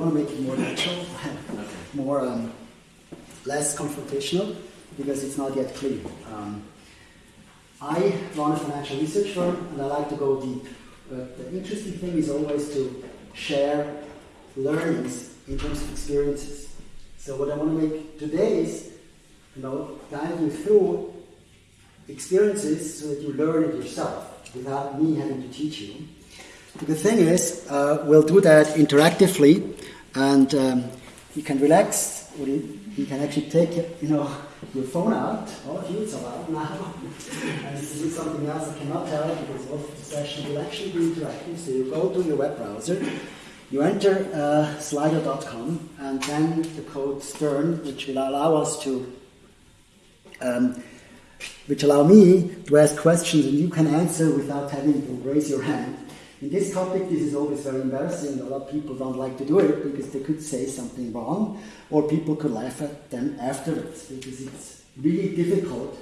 want to make it more natural, more um, less confrontational, because it's not yet clear. Um, I run a financial research firm, and I like to go deep. But the interesting thing is always to share learnings in terms of experiences. So what I want to make today is, you know, guide you through experiences so that you learn it yourself without me having to teach you. The thing is, uh, we'll do that interactively, and um, you can relax, or you, you, can actually take you know your phone out. Oh, it's allowed now. and this is something else I cannot tell because of the session will actually be interactive. So you go to your web browser, you enter uh, slido.com, and then the code Stern, which will allow us to um, which allow me to ask questions and you can answer without having to raise your hand. In this topic, this is always very embarrassing. A lot of people don't like to do it because they could say something wrong, or people could laugh at them afterwards because it's really difficult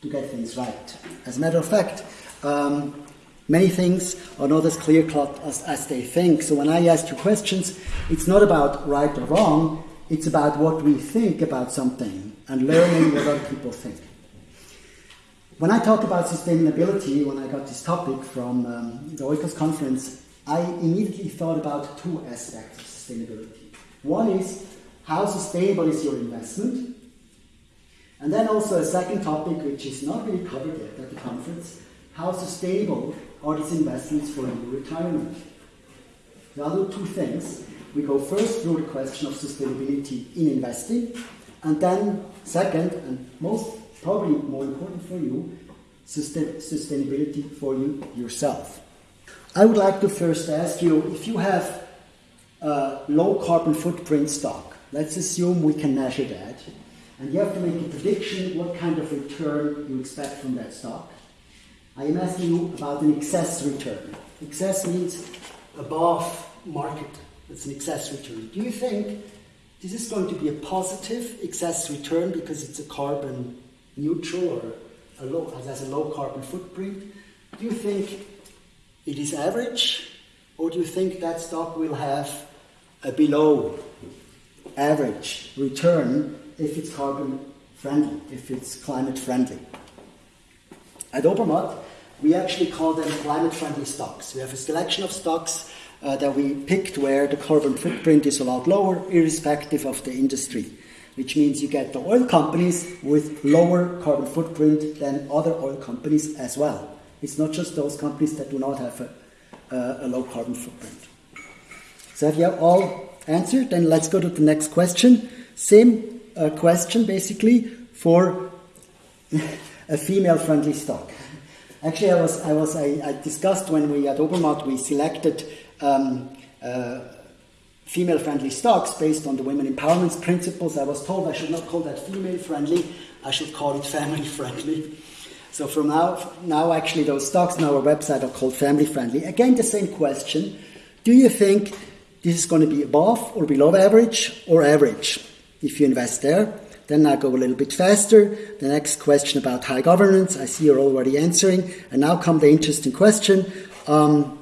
to get things right. As a matter of fact, um, many things are not as clear cut as, as they think. So when I ask you questions, it's not about right or wrong, it's about what we think about something and learning what other people think. When I talk about sustainability, when I got this topic from um, the Oikos conference, I immediately thought about two aspects of sustainability. One is how sustainable is your investment? And then also a second topic, which is not really covered yet at the conference, how sustainable are these investments for your retirement? The other two things. We go first through the question of sustainability in investing, and then second, and most probably more important for you, sustain sustainability for you yourself. I would like to first ask you if you have a low carbon footprint stock, let's assume we can measure that, and you have to make a prediction what kind of return you expect from that stock. I am asking you about an excess return. Excess means above market. It's an excess return. Do you think this is going to be a positive excess return because it's a carbon neutral or a low, has a low carbon footprint? Do you think it is average, or do you think that stock will have a below average return if it's carbon friendly, if it's climate friendly? At Obermatt, we actually call them climate friendly stocks. We have a selection of stocks uh, that we picked where the carbon footprint is a lot lower, irrespective of the industry which means you get the oil companies with lower carbon footprint than other oil companies as well. It's not just those companies that do not have a, a, a low carbon footprint. So have you all answered? Then let's go to the next question. Same uh, question basically for a female friendly stock. Actually, I was, I was, I, I discussed when we at Obermatt we selected um, uh, female friendly stocks based on the women empowerment principles. I was told I should not call that female friendly, I should call it family friendly. So from now, now actually those stocks on our website are called family friendly. Again, the same question. Do you think this is going to be above or below average or average if you invest there? Then I go a little bit faster. The next question about high governance, I see you're already answering. And now come the interesting question. Um,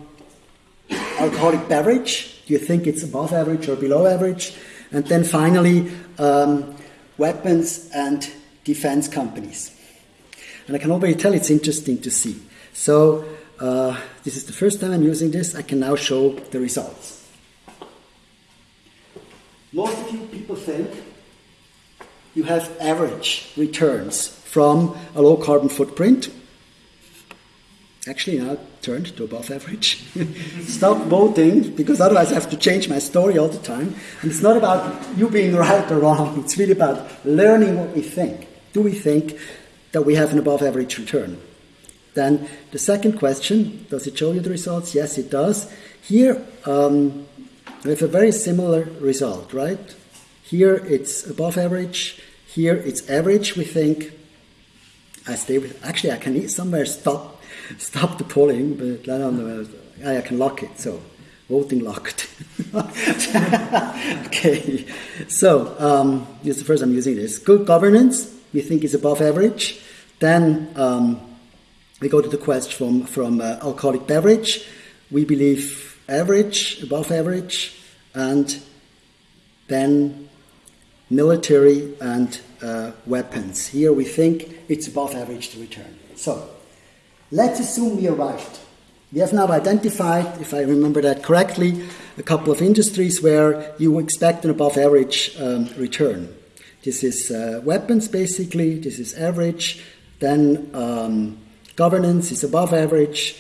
alcoholic beverage, you think it's above average or below average? And then finally, um, weapons and defense companies. And I can already tell it's interesting to see. So, uh, this is the first time I'm using this. I can now show the results. Most of you people think you have average returns from a low carbon footprint actually now turned to above average. Stop voting because otherwise I have to change my story all the time. And it's not about you being right or wrong, it's really about learning what we think. Do we think that we have an above average return? Then the second question does it show you the results? Yes, it does. Here um, we have a very similar result, right? Here it's above average, here it's average, we think. I stay with, actually, I can somewhere stop stop the polling, but I. I can lock it. So voting locked. okay, so um, this is the first I'm using this. Good governance, we think is above average. Then um, we go to the question from from uh, alcoholic beverage. We believe average, above average, and then military and uh, weapons. Here we think it's above average to return. So let's assume we are right. We have now identified, if I remember that correctly, a couple of industries where you expect an above average um, return. This is uh, weapons basically, this is average, then um, governance is above average,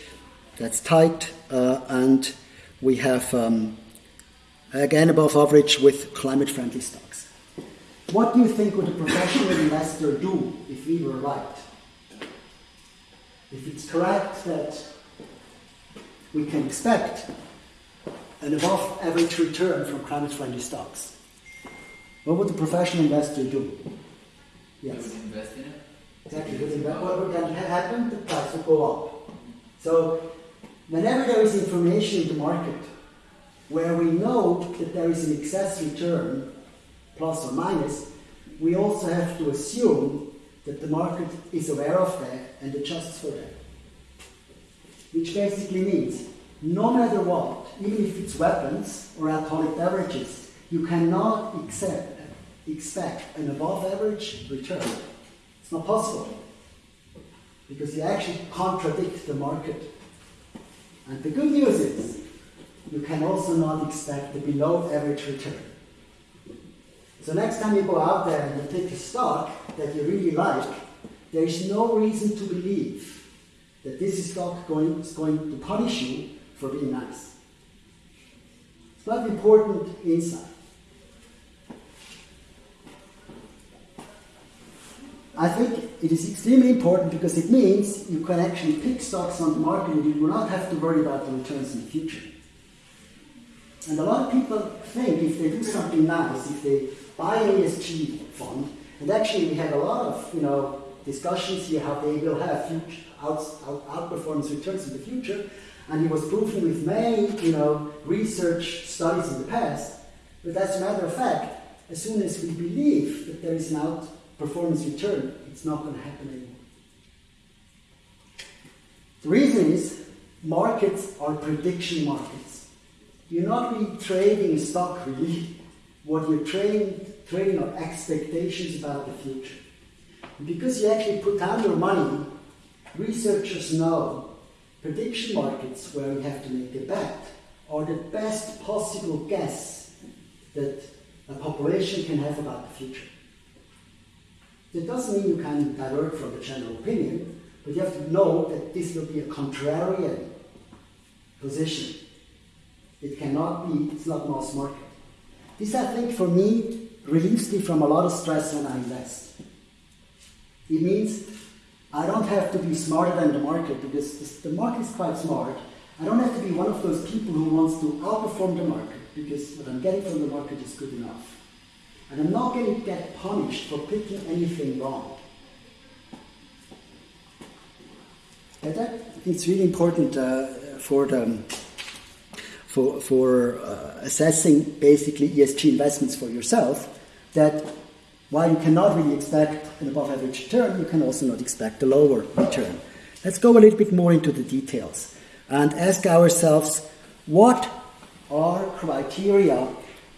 that's tight, uh, and we have um, again above average with climate friendly stocks. What do you think would a professional investor do if we were right? If it's correct that we can expect an above average return from climate friendly stocks, what would the professional investor do? Yes. invest in it. Exactly. What would then happen? The price would go up. So, whenever there is information in the market where we know that there is an excess return, plus or minus, we also have to assume that the market is aware of that and adjusts for that. Which basically means no matter what, even if it's weapons or alcoholic beverages, you cannot accept, expect an above average return. It's not possible. Because you actually contradict the market. And the good news is, you can also not expect the below average return. So next time you go out there and you pick a stock that you really like, there is no reason to believe that this stock going, is going to punish you for being nice. It's not important insight. I think it is extremely important because it means you can actually pick stocks on the market and you do not have to worry about the returns in the future. And a lot of people think if they do something nice, if they buy an ESG fund, and actually we had a lot of you know discussions here how they will have future out, out, outperformance returns in the future, and it was proven with many, you know, research studies in the past. But as a matter of fact, as soon as we believe that there is an outperformance return, it's not going to happen anymore. The reason is markets are prediction markets. You're not really trading stock really. What you're trading, trading are expectations about the future. Because you actually put down your money, researchers know Prediction markets, where we have to make a bet, are the best possible guess that a population can have about the future. That doesn't mean you can divert from the general opinion, but you have to know that this will be a contrarian position. It cannot be, it's not mass market. This, I think, for me, relieves me from a lot of stress when I invest. It means I don't have to be smarter than the market because the market is quite smart. I don't have to be one of those people who wants to outperform the market because what I'm getting from the market is good enough. And I'm not going to get punished for picking anything wrong. That it's really important uh, for the for for uh, assessing basically ESG investments for yourself that while you cannot really expect an above average return, you can also not expect a lower return. Let's go a little bit more into the details and ask ourselves what are criteria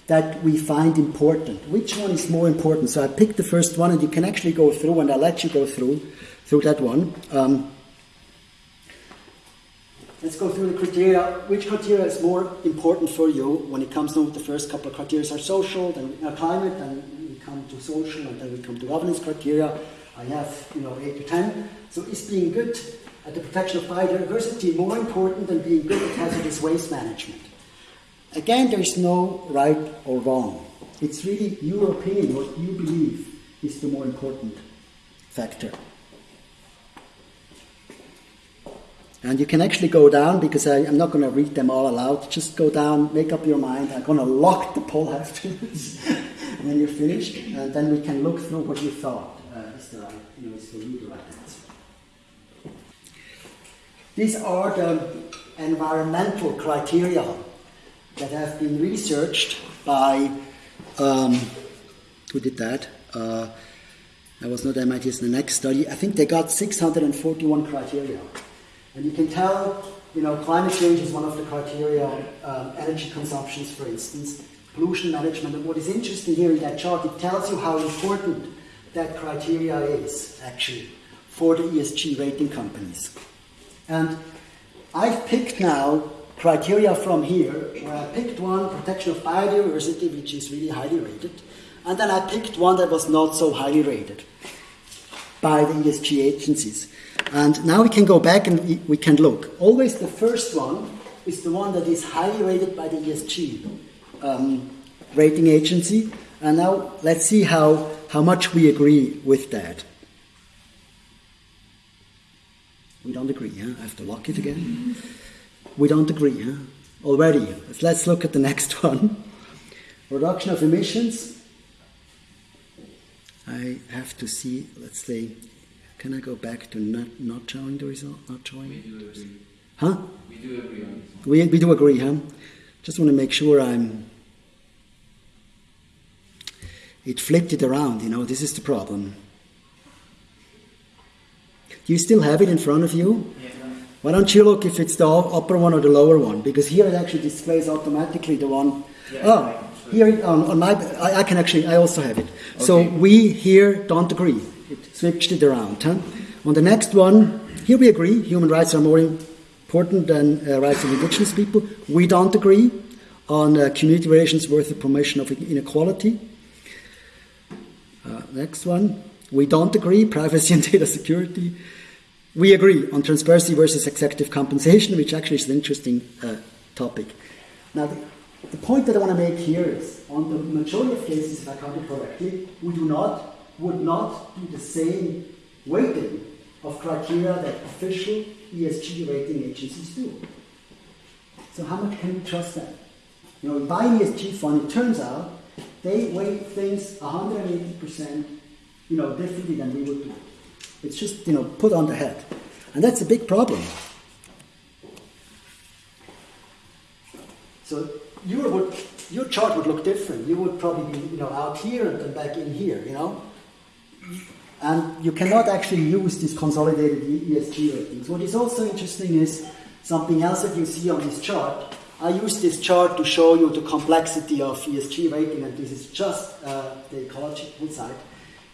that we find important? Which one is more important? So I picked the first one, and you can actually go through, and I'll let you go through through that one. Um, let's go through the criteria. Which criteria is more important for you when it comes to the first couple of criteria are social, then uh, climate, we come to social and then we come to governance criteria. I have, you know, eight to ten. So is being good at the protection of biodiversity more important than being good at hazardous waste management? Again, there is no right or wrong. It's really your opinion, what you believe is the more important factor. And you can actually go down because I, am not going to read them all aloud. Just go down, make up your mind. I'm going to lock the poll afterwards when you're finished, and then we can look through what you thought uh, is the right, you know, is right. These are the environmental criteria that have been researched by um, who did that? Uh, that was not MIT, it's the next study. I think they got 641 criteria. And you can tell, you know, climate change is one of the criteria, um, energy consumptions, for instance pollution management. And what is interesting here in that chart, it tells you how important that criteria is actually for the ESG rating companies. And I've picked now criteria from here, where I picked one, protection of biodiversity, which is really highly rated, and then I picked one that was not so highly rated by the ESG agencies. And now we can go back and we, we can look. Always the first one is the one that is highly rated by the ESG um, rating agency. And now let's see how, how much we agree with that. We don't agree, huh? I have to lock it again. We don't agree, huh? Already. Let's look at the next one. Reduction of emissions. I have to see, let's say, can I go back to not, not showing the result? Not showing? We do agree. Huh? We do agree on this. We, we do agree, huh? Just want to make sure I'm. It flipped it around, you know, this is the problem. Do you still have it in front of you? Yeah. Why don't you look if it's the upper one or the lower one? Because here it actually displays automatically the one. Yeah, oh, I can show here on, on my, I, I can actually, I also have it. So we here don't agree. It switched it around. Huh? On the next one, here we agree. Human rights are more important than uh, rights of indigenous people. We don't agree on uh, community relations worth the promotion of inequality. Uh, next one, we don't agree. Privacy and data security. We agree on transparency versus executive compensation, which actually is an interesting uh, topic. Now, the, point that I want to make here is, on the majority of cases, if I count it correctly, we do not, would not do the same weighting of criteria that official ESG rating agencies do. So how much can we trust them? You know, by ESG fund, it turns out they weight things 180%, you know, differently than we would do. It's just, you know, put on the head. And that's a big problem. So your, would, your chart would look different. You would probably be, you know, out here and then back in here, you know? And you cannot actually use these consolidated ESG ratings. What is also interesting is something else that you see on this chart. I use this chart to show you the complexity of ESG rating, and this is just uh, the ecological side.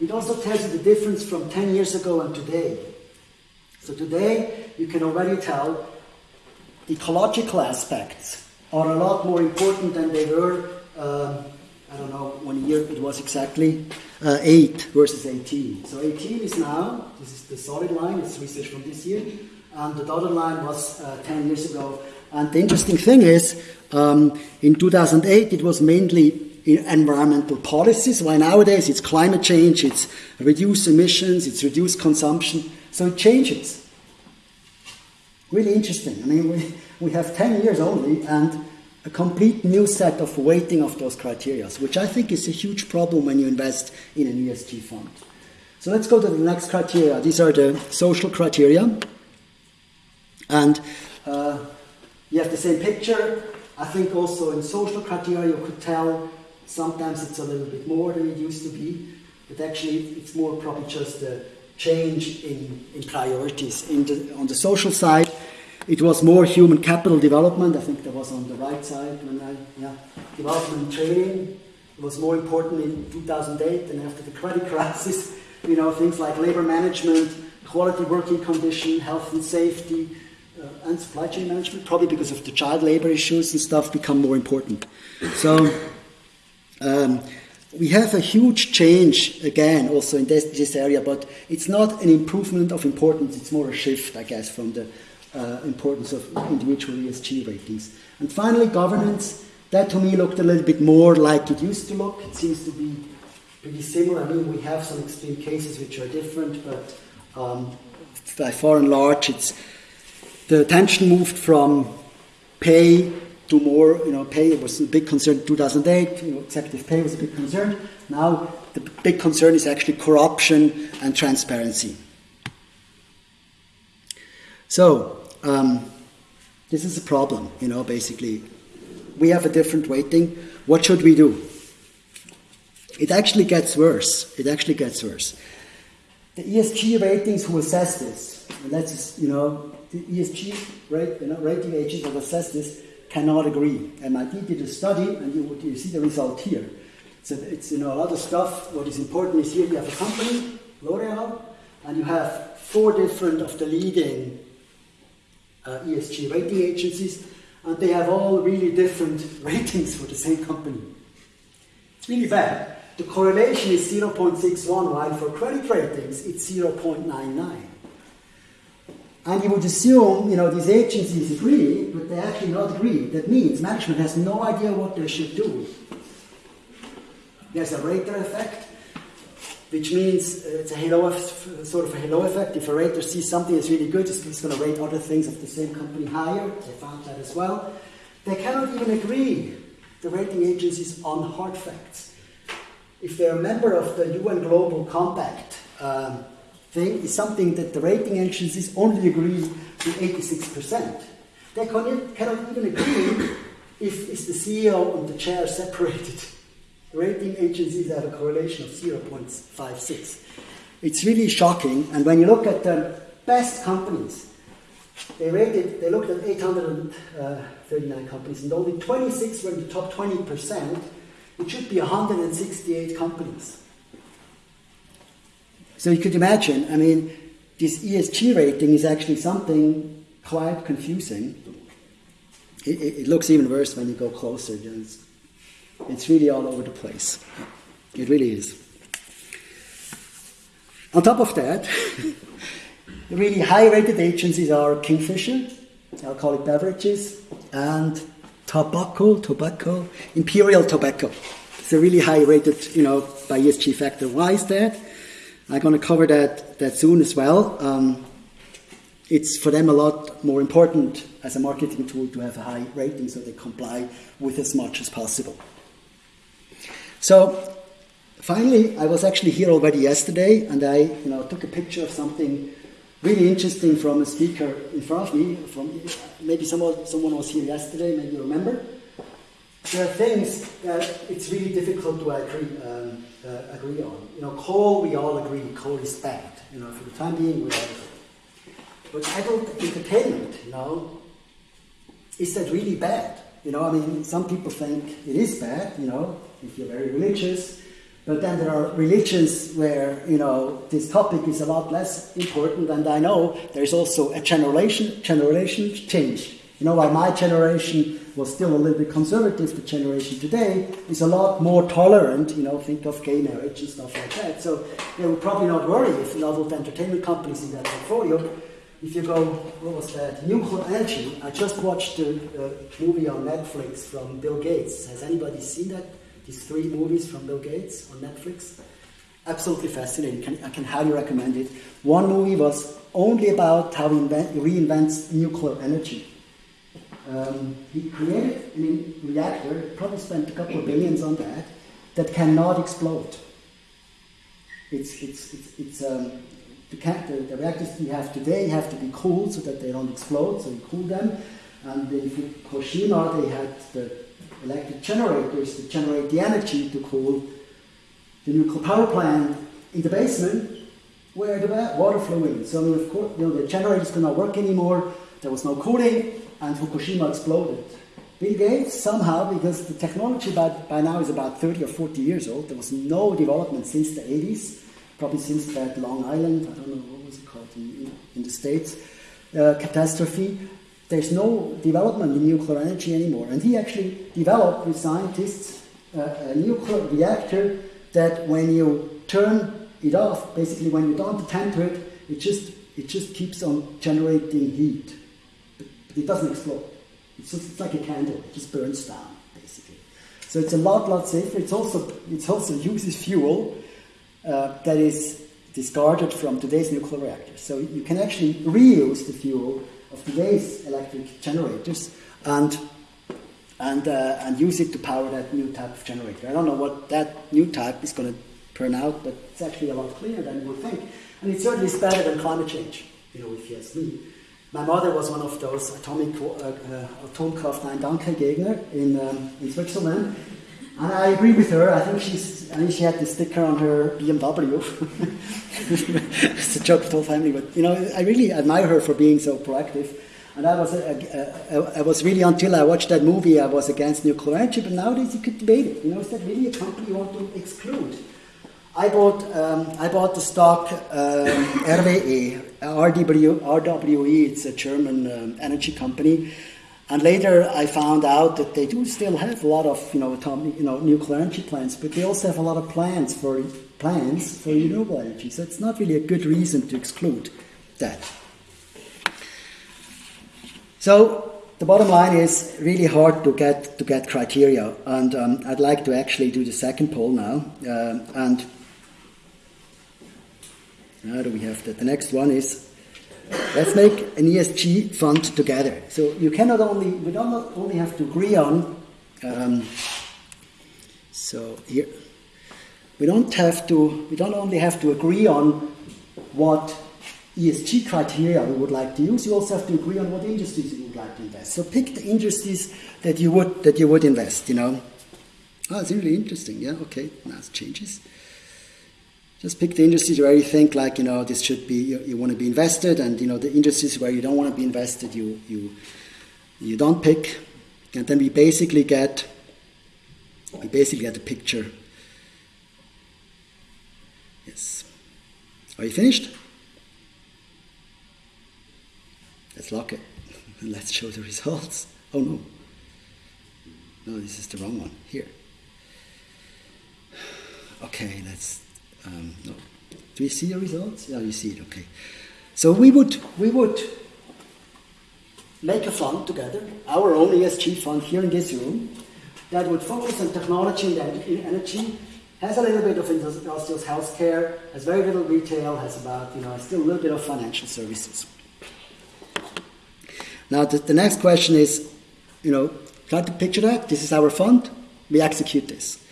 It also tells you the difference from 10 years ago and today. So today, you can already tell ecological aspects are a lot more important than they were, um, I don't know, one year it was exactly, uh, 8 versus 18. So 18 is now, this is the solid line, it's research from this year, and the dotted line was uh, 10 years ago. And the interesting thing is, um, in 2008 it was mainly environmental policies, while nowadays it's climate change, it's reduced emissions, it's reduced consumption, so it changes. Really interesting. I mean, we, we have 10 years only and a complete new set of weighting of those criteria, which I think is a huge problem when you invest in an ESG fund. So let's go to the next criteria. These are the social criteria. And uh, you have the same picture. I think also in social criteria you could tell sometimes it's a little bit more than it used to be, but actually it's more probably just a change in, in priorities. In the, on the social side, it was more human capital development. I think that was on the right side when I, yeah, development and training. Was more important in 2008 than after the credit crisis. You know, things like labor management, quality working condition, health and safety, uh, and supply chain management, probably because of the child labor issues and stuff, become more important. So um, we have a huge change again also in this, this area, but it's not an improvement of importance, it's more a shift, I guess, from the uh, importance of individual ESG ratings. And finally, governance. That to me looked a little bit more like it used to look. It seems to be pretty similar. I mean, we have some extreme cases which are different, but um, by far and large, it's the attention moved from pay to more, you know, pay was a big concern in 2008, you know, executive pay was a big concern. Now the big concern is actually corruption and transparency. So, um, this is a problem, you know, basically. We have a different weighting. What should we do? It actually gets worse. It actually gets worse. The ESG ratings who assess this, and that's, you know, the ESG rate, you know, rating agents that assess this, cannot agree. MIT did a study, and you, you see the result here. So it's you know a lot of stuff. What is important is here you have a company, L'Oreal, and you have four different of the leading uh, ESG rating agencies, and they have all really different ratings for the same company. It's really bad. The correlation is 0.61, while for credit ratings it's 0.99. And you would assume, you know, these agencies agree, but they actually not agree. That means management has no idea what they should do. There's a rater effect, which means uh, it's a halo, sort of a halo effect. If a rater sees something that's really good, it's going to rate other things of the same company higher. They found that as well. They cannot even agree, the rating agencies, on hard facts. If they're a member of the UN Global Compact um, thing, is something that the rating agencies only agree to 86%. They cannot even agree if is the CEO and the chair separated rating agencies have a correlation of 0.56. It's really shocking. And when you look at the best companies, they rated, they looked at 839 uh, companies, and only 26 were in the top 20%. It should be 168 companies. So you could imagine, I mean, this ESG rating is actually something quite confusing. It, it, it looks even worse when you go closer. It's it's really all over the place. It really is. On top of that, the really high rated agencies are Kingfisher, alcoholic beverages, and tobacco, tobacco, Imperial Tobacco. It's a really high rated, you know, by ESG factor. Why is that? I'm going to cover that, that soon as well. Um, it's for them a lot more important as a marketing tool to have a high rating so they comply with as much as possible. So finally, I was actually here already yesterday, and I you know took a picture of something really interesting from a speaker in front of me. From maybe someone someone was here yesterday, maybe you remember. There are things that it's really difficult to agree um, uh, agree on. You know, coal we all agree coal is bad. You know, for the time being we all. But adult entertainment, you know, is that really bad? You know, I mean, some people think it is bad. You know, if you're very religious. But then there are religions where, you know, this topic is a lot less important, and I know there's also a generation, generation change. You know, while my generation was still a little bit conservative, the generation today is a lot more tolerant, you know, think of gay marriage and stuff like that. So they would probably not worry if adult entertainment companies in that portfolio. If you go, what was that? Nuclear energy. I just watched a, a uh, movie on Netflix from Bill Gates. Has anybody seen that? These three movies from Bill Gates on Netflix. Absolutely fascinating. Can, I can highly recommend it. One movie was only about how he, invent, reinvents nuclear energy. Um, he created a reactor, probably spent a couple of billions on that, that cannot explode. It's, it's, it's, it's um, the, the, the, reactors we have today have to be cooled so that they don't explode, so you cool them. And in Fukushima, they had the electric generators that generate the energy to cool the nuclear power plant in the basement where the water flew in. So of course, you know, the generators could not work anymore. There was no cooling, and Fukushima exploded. Bill Gates somehow, because the technology by, by now is about 30 or 40 years old, there was no development since the 80s, probably since that Long Island, I don't know what was it called in, in the States, uh, catastrophe. There's no development in nuclear energy anymore. And he actually developed with scientists uh, a nuclear reactor that when you turn it off, basically when you don't attend to it, it just, it just keeps on generating heat. But, but it doesn't explode. It's, just, it's like a candle, it just burns down, basically. So it's a lot, lot safer. It's also, it also uses fuel uh, that is discarded from today's nuclear reactors. So you can actually reuse the fuel of today's electric generators and and uh, and use it to power that new type of generator. I don't know what that new type is going to turn out, but it's actually a lot cleaner than you would think, and it certainly is better than climate change. You know, if you ask me. My mother was one of those atomic uh, uh, Atomkraft Nein Danke Gegner in um, in Switzerland, and I agree with her. I think she's. I think she had the sticker on her BMW. it's a joke for the whole family, but you know, I really admire her for being so proactive. And I was, uh, uh, I was really, until I watched that movie, I was against nuclear energy, but nowadays you could debate it. You know, is that really a company you want to exclude? I bought, um, I bought the stock um, RWE, RW, RWE, it's a German um, energy company. And later I found out that they do still have a lot of you know, atomic, you know nuclear energy plants, but they also have a lot of plans for plans for renewable energy. So it's not really a good reason to exclude that. So the bottom line is really hard to get to get criteria, and um, I'd like to actually do the second poll now. Uh, and how do we have that? The next one is let's make an ESG fund together. So you cannot only we don't only have to agree on. Um, so here we don't have to we don't only have to agree on what ESG criteria we would like to use. You also have to agree on what industries you would like to invest. So pick the industries that you would that you would invest. You know. Oh, it's really interesting. Yeah. Okay. It changes. Just pick the industries where you think like you know this should be you, you want to be invested, and you know the industries where you don't want to be invested, you you you don't pick, and then we basically get we basically get a picture. Yes. Are you finished? Let's lock it and let's show the results. Oh no. No, this is the wrong one. Here. Okay, let's um, no. Do you see the results? Yeah, you see it. Okay. So we would we would make a fund together, our own ESG fund here in this room, that would focus on technology and energy, has a little bit of industrial healthcare, has very little retail, has about you know still a little bit of financial services. Now the, the next question is, you know, try to picture that. This is our fund. We execute this.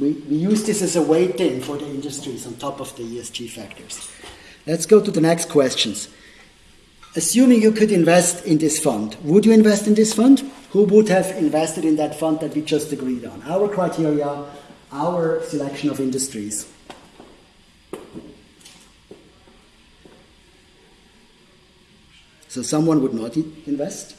We, we use this as a weighting for the industries on top of the ESG factors. Let's go to the next questions. Assuming you could invest in this fund, would you invest in this fund? Who would have invested in that fund that we just agreed on? Our criteria, our selection of industries. So someone would not invest.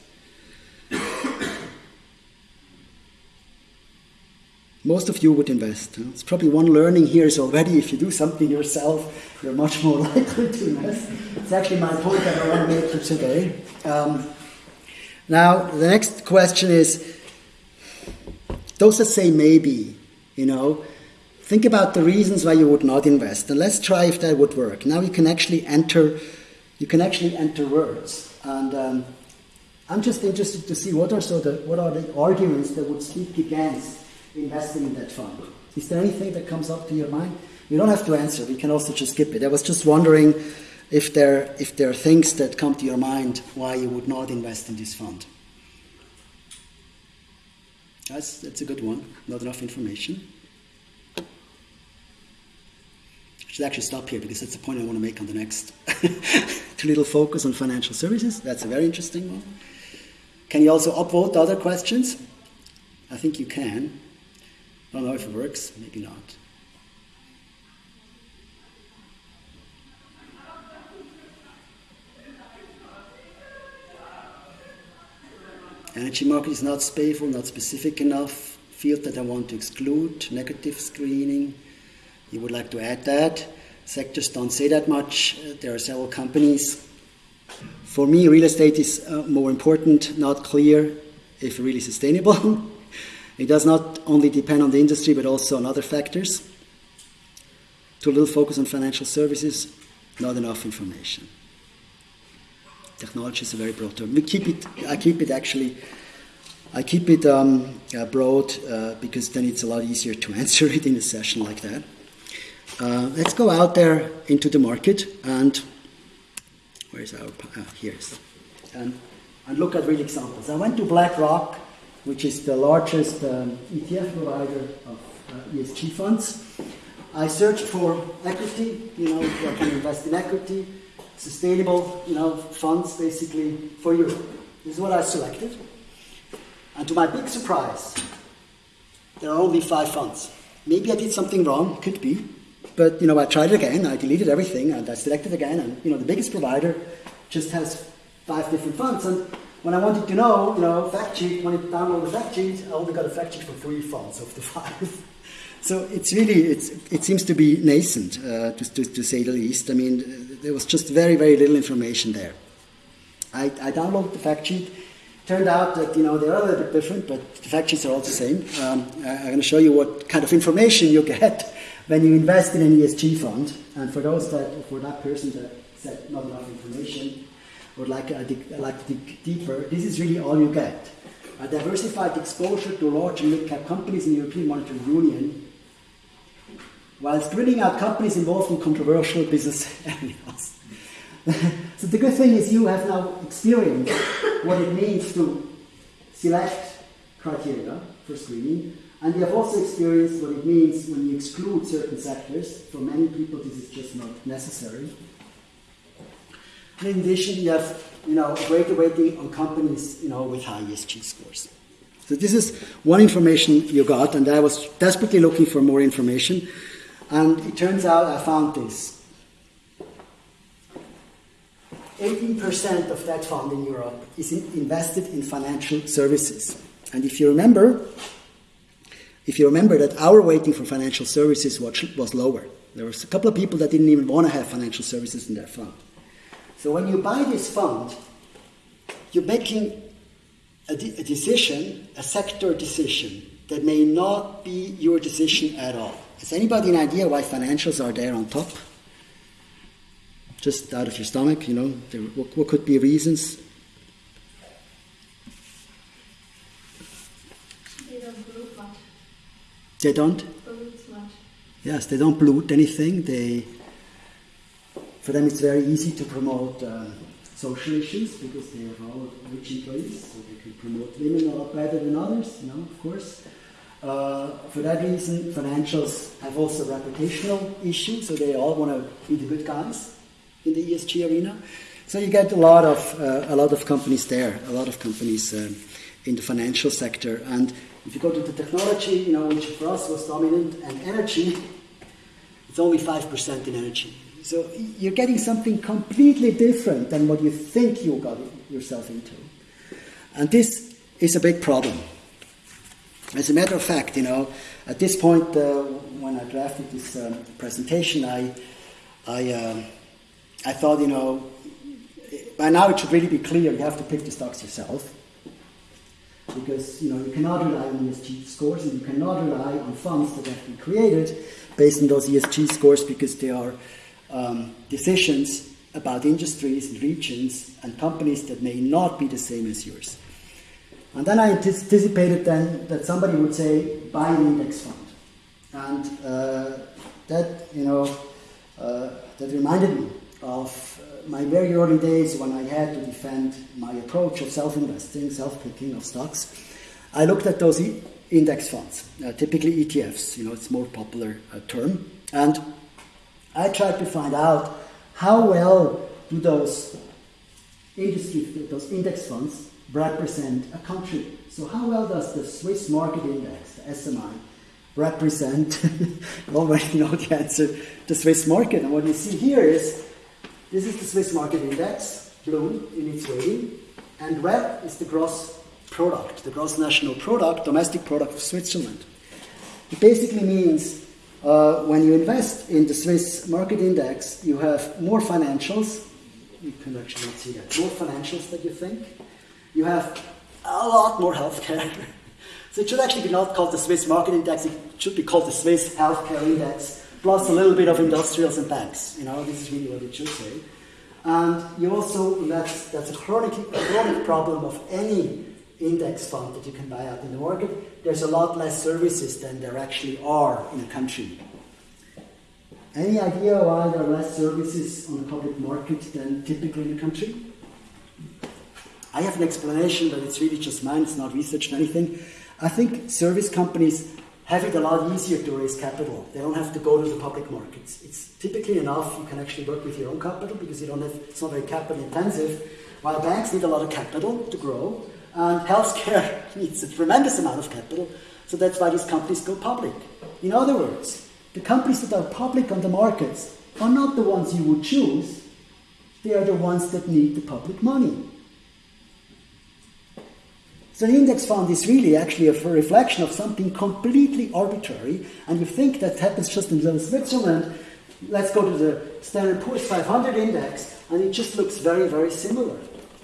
Most of you would invest. It's probably one learning here is already if you do something yourself, you're much more likely to invest. It's actually my point that I want to make today. Um, now, the next question is those that say maybe, you know, think about the reasons why you would not invest, and let's try if that would work. Now you can actually enter, you can actually enter words, and um, I'm just interested to see what are so the what are the arguments that would speak against investing in that fund. Is there anything that comes up to your mind? You don't have to answer. We can also just skip it. I was just wondering if there if there are things that come to your mind why you would not invest in this fund. That's that's a good one. Not enough information. I should actually stop here because that's the point I want to make on the next. Too little focus on financial services. That's a very interesting one. Can you also upvote other questions? I think you can. Don't know if it works, maybe not. Energy market is not spatial, not specific enough. Field that I want to exclude, negative screening. You would like to add that. Sectors don't say that much. There are several companies. For me, real estate is uh, more important, not clear if really sustainable. It does not only depend on the industry but also on other factors. Too little focus on financial services, not enough information. Technology is a very broad term. We keep it. I keep it actually. I keep it um, uh, broad uh, because then it's a lot easier to answer it in a session like that. Uh, let's go out there into the market and where's our uh, here's and, and look at real examples. I went to BlackRock which is the largest um, ETF provider of uh, ESG funds. I searched for equity, you know, I can invest in equity, sustainable, you know, funds basically for Europe. This is what I selected. And to my big surprise, there are only five funds. Maybe I did something wrong, could be. But, you know, I tried it again, I deleted everything, and I selected again, and, you know, the biggest provider just has five different funds. And when I wanted to know, you know, fact sheet, when I download the fact sheet, I only got a fact sheet for three fonts of the five. so it's really, it's, it seems to be nascent, uh, to, to, to, say the least. I mean, there was just very, very little information there. I, I downloaded the fact sheet. Turned out that, you know, they're a little bit different, but the fact sheets are all the same. Um, I'm going to show you what kind of information you get when you invest in an ESG fund. And for those that, for that person that said not enough information, would like, uh, dig, like to dig deeper, this is really all you get. A diversified exposure to large and mid-cap companies in the European Monetary Union, whilst screening out companies involved in controversial business areas. so the good thing is you have now experienced what it means to select criteria for screening, and you have also experienced what it means when you exclude certain sectors. For many people, this is just not necessary. In addition, you have you know, greater weighting on companies you know, with high ESG scores. So this is one information you got, and I was desperately looking for more information. And it turns out I found this. 18% of that fund in Europe is in invested in financial services. And if you remember, if you remember that our weighting for financial services was, was lower. There was a couple of people that didn't even want to have financial services in their fund. So when you buy this fund, you're making a, de- a decision, a sector decision, that may not be your decision at all. Has anybody an idea why financials are there on top? Just out of your stomach, you know, there, what, what could be reasons? They don't pollute much. They don't? Pollute much. Yes, they don't pollute anything. They for them, it's very easy to promote uh, social issues because they have all rich employees, so they can promote women a lot better than others, you know, of course. Uh, for that reason, financials have also reputational issues, so they all want to be the good guys in the ESG arena. So you get a lot of uh, a lot of companies there, a lot of companies um, in the financial sector. And if you go to the technology, you know, which for us was dominant, and energy, it's only five percent in energy. So you're getting something completely different than what you think you got yourself into. And this is a big problem. As a matter of fact, you know, at this point, uh, when I drafted this um, presentation, I, I, uh, I thought, you know, by now it should really be clear you have to pick the stocks yourself. Because, you know, you cannot rely on ESG scores and you cannot rely on funds that have been created based on those ESG scores because they are um, decisions about industries and regions and companies that may not be the same as yours. And then I anticipated then that somebody would say, buy an index fund. And uh, that, you know, uh, that reminded me of uh, my very early days when I had to defend my approach of self-investing, self-picking of stocks. I looked at those e- index funds, uh, typically ETFs, you know, it's a more popular uh, term. And I tried to find out how well do those industry, those index funds represent a country. So how well does the Swiss market index, the SMI, represent, already know the answer, the Swiss market. And what you see here is, this is the Swiss market index, blue in its weighting, and red is the gross product, the gross national product, domestic product of Switzerland. It basically means uh, when you invest in the Swiss market index, you have more financials. You can actually not see that. More financials than you think. You have a lot more healthcare. so it should actually be not called the Swiss market index. It should be called the Swiss healthcare index, plus a little bit of industrials and banks. You know, this is really what it should say. And you also, that's, that's a chronic, a chronic problem of any index fund that you can buy out in the market, there's a lot less services than there actually are in a country. Any idea why there are less services on the public market than typically in a country? I have an explanation, but it's really just mine, it's not researched anything. I think service companies have it a lot easier to raise capital. They don't have to go to the public markets. It's typically enough you can actually work with your own capital because you don't have it's not very capital intensive. While banks need a lot of capital to grow, and healthcare needs a tremendous amount of capital, so that's why these companies go public. In other words, the companies that are public on the markets are not the ones you would choose, they are the ones that need the public money. So an index fund is really actually a reflection of something completely arbitrary, and you think that happens just in Switzerland. Let's go to the Standard Poor's 500 index, and it just looks very, very similar.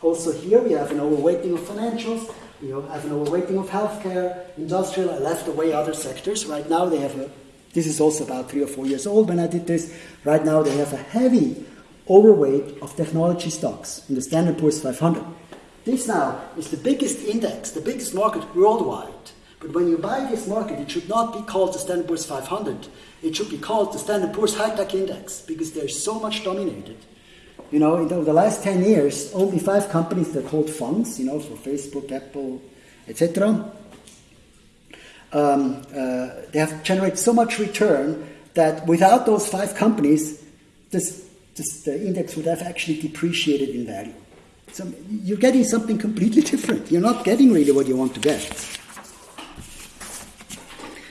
Also here we have an overweighting of financials, we have an overweighting of healthcare, industrial, I left away other sectors. Right now they have a, this is also about three or four years old when I did this. Right now they have a heavy overweight of technology stocks in the Standard Poor's 500. This now is the biggest index, the biggest market worldwide. But when you buy this market, it should not be called the Standard Poor's 500. It should be called the Standard Poor's High Tech Index because they're so much dominated. You know, in the, last 10 years, only five companies that hold funds, you know, for Facebook, Apple, etc. Um, uh, they have generated so much return that without those five companies, this, this, the index would have actually depreciated in value. So you're getting something completely different. You're not getting really what you want to get.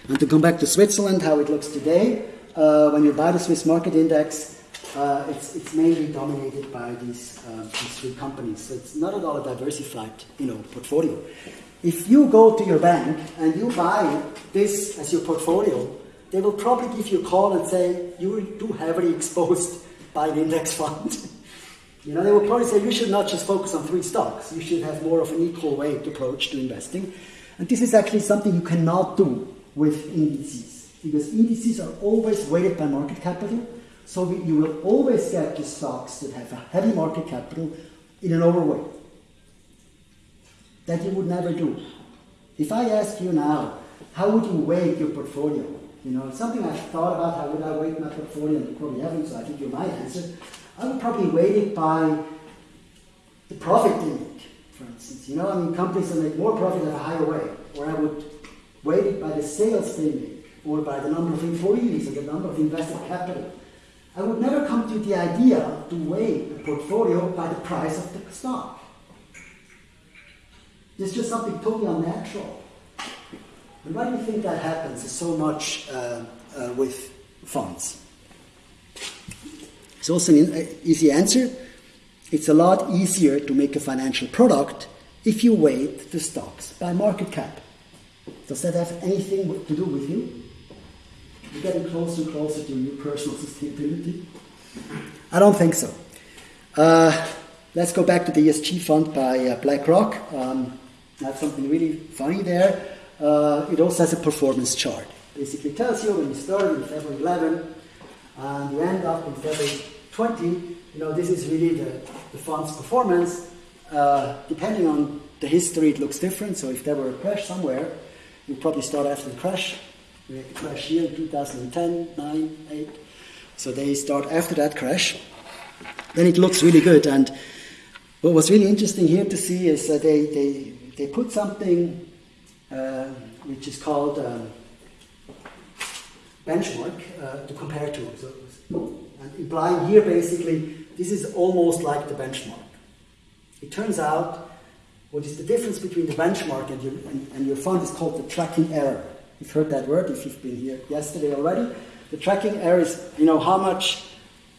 And to come back to Switzerland, how it looks today, uh, when you buy the Swiss market index, uh, it's, it's mainly dominated by these, uh, these three companies. So it's not at all a diversified you know, portfolio. If you go to your bank and you buy this as your portfolio, they will probably give you a call and say, you are too heavily exposed by the index fund. You know, they will probably say you should not just focus on three stocks. You should have more of an equal weight approach to investing. And this is actually something you cannot do with indices because indices are always weighted by market capital. So we, you will always get the stocks that have a heavy market capital in an overweight. That you would never do. If I ask you now, how would you weight your portfolio? You know, something I've thought about, how would I weight my portfolio, and you probably haven't, so I give you my answer. I would probably weight it by the profit they make, for instance. You know, I mean, companies that make more profit have a higher weight. Or I would weight it by the sales they make, or by the number of employees, or the number of invested capital. I would never come to the idea to weigh a portfolio by the price of the stock. It's just something totally unnatural. And why do you think that happens so much uh, uh, with funds? It's also an easy answer. It's a lot easier to make a financial product if you weight the stocks by market cap. Does that have anything to do with you? You're getting closer and closer to your personal sustainability? I don't think so. Uh, let's go back to the ESG fund by uh, BlackRock. Um, that's something really funny there. Uh, it also has a performance chart. Basically tells you when you start in February 11 and you end up in February 20, you know, this is really the, the fund's performance. Uh, depending on the history, it looks different. So if there were a crash somewhere, you probably start after the crash. Crash here in 2010, 9, 8. So they start after that crash. Then it looks really good. And what was really interesting here to see is that they, they, they put something uh, which is called um, benchmark uh, to compare to. So and implying here basically this is almost like the benchmark. It turns out what is the difference between the benchmark and your, and, and your fund is called the tracking error. You've heard that word if you've been here yesterday already. The tracking error is, you know, how much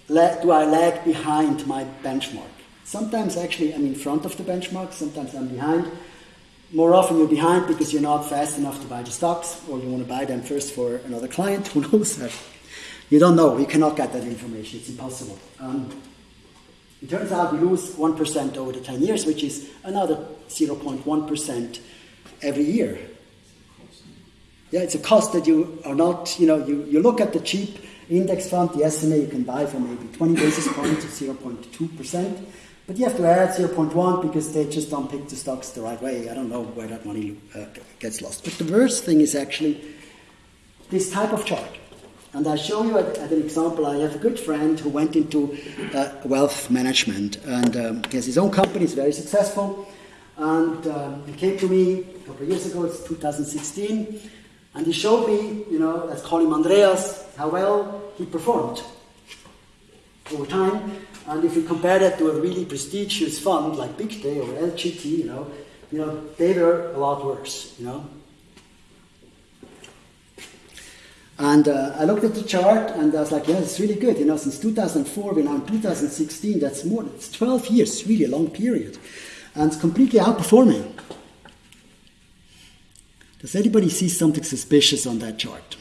do I lag behind my benchmark? Sometimes actually I'm in front of the benchmark, sometimes I'm behind. More often you're behind because you're not fast enough to buy the stocks or you want to buy them first for another client, who knows. That? You don't know. You cannot get that information. It's impossible. Um, it turns out we lose 1% over the 10 years, which is another 0.1% every year. Yeah, it's a cost that you are not, you know, you, you look at the cheap index fund, the SMA you can buy for maybe 20 basis points of 0.2%, but you have to add 0.1 because they just don't pick the stocks the right way. I don't know where that money uh, gets lost. But the worst thing is actually this type of chart. And I'll show you at, an example. I have a good friend who went into uh, wealth management, and um, he has his own company. He's very successful, and um, he came to me a couple of years ago. It's 2016, and he showed me, you know, let's call him Andreas, how well he performed over time. And if you compare that to a really prestigious fund like Pictet or LGT, you know, you know, they were a lot worse, you know. And uh, I looked at the chart and I was like, yeah, it's really good. You know, since 2004, we're now in 2016. That's more, it's 12 years, really a long period. And it's completely outperforming. Does anybody see something suspicious on that chart?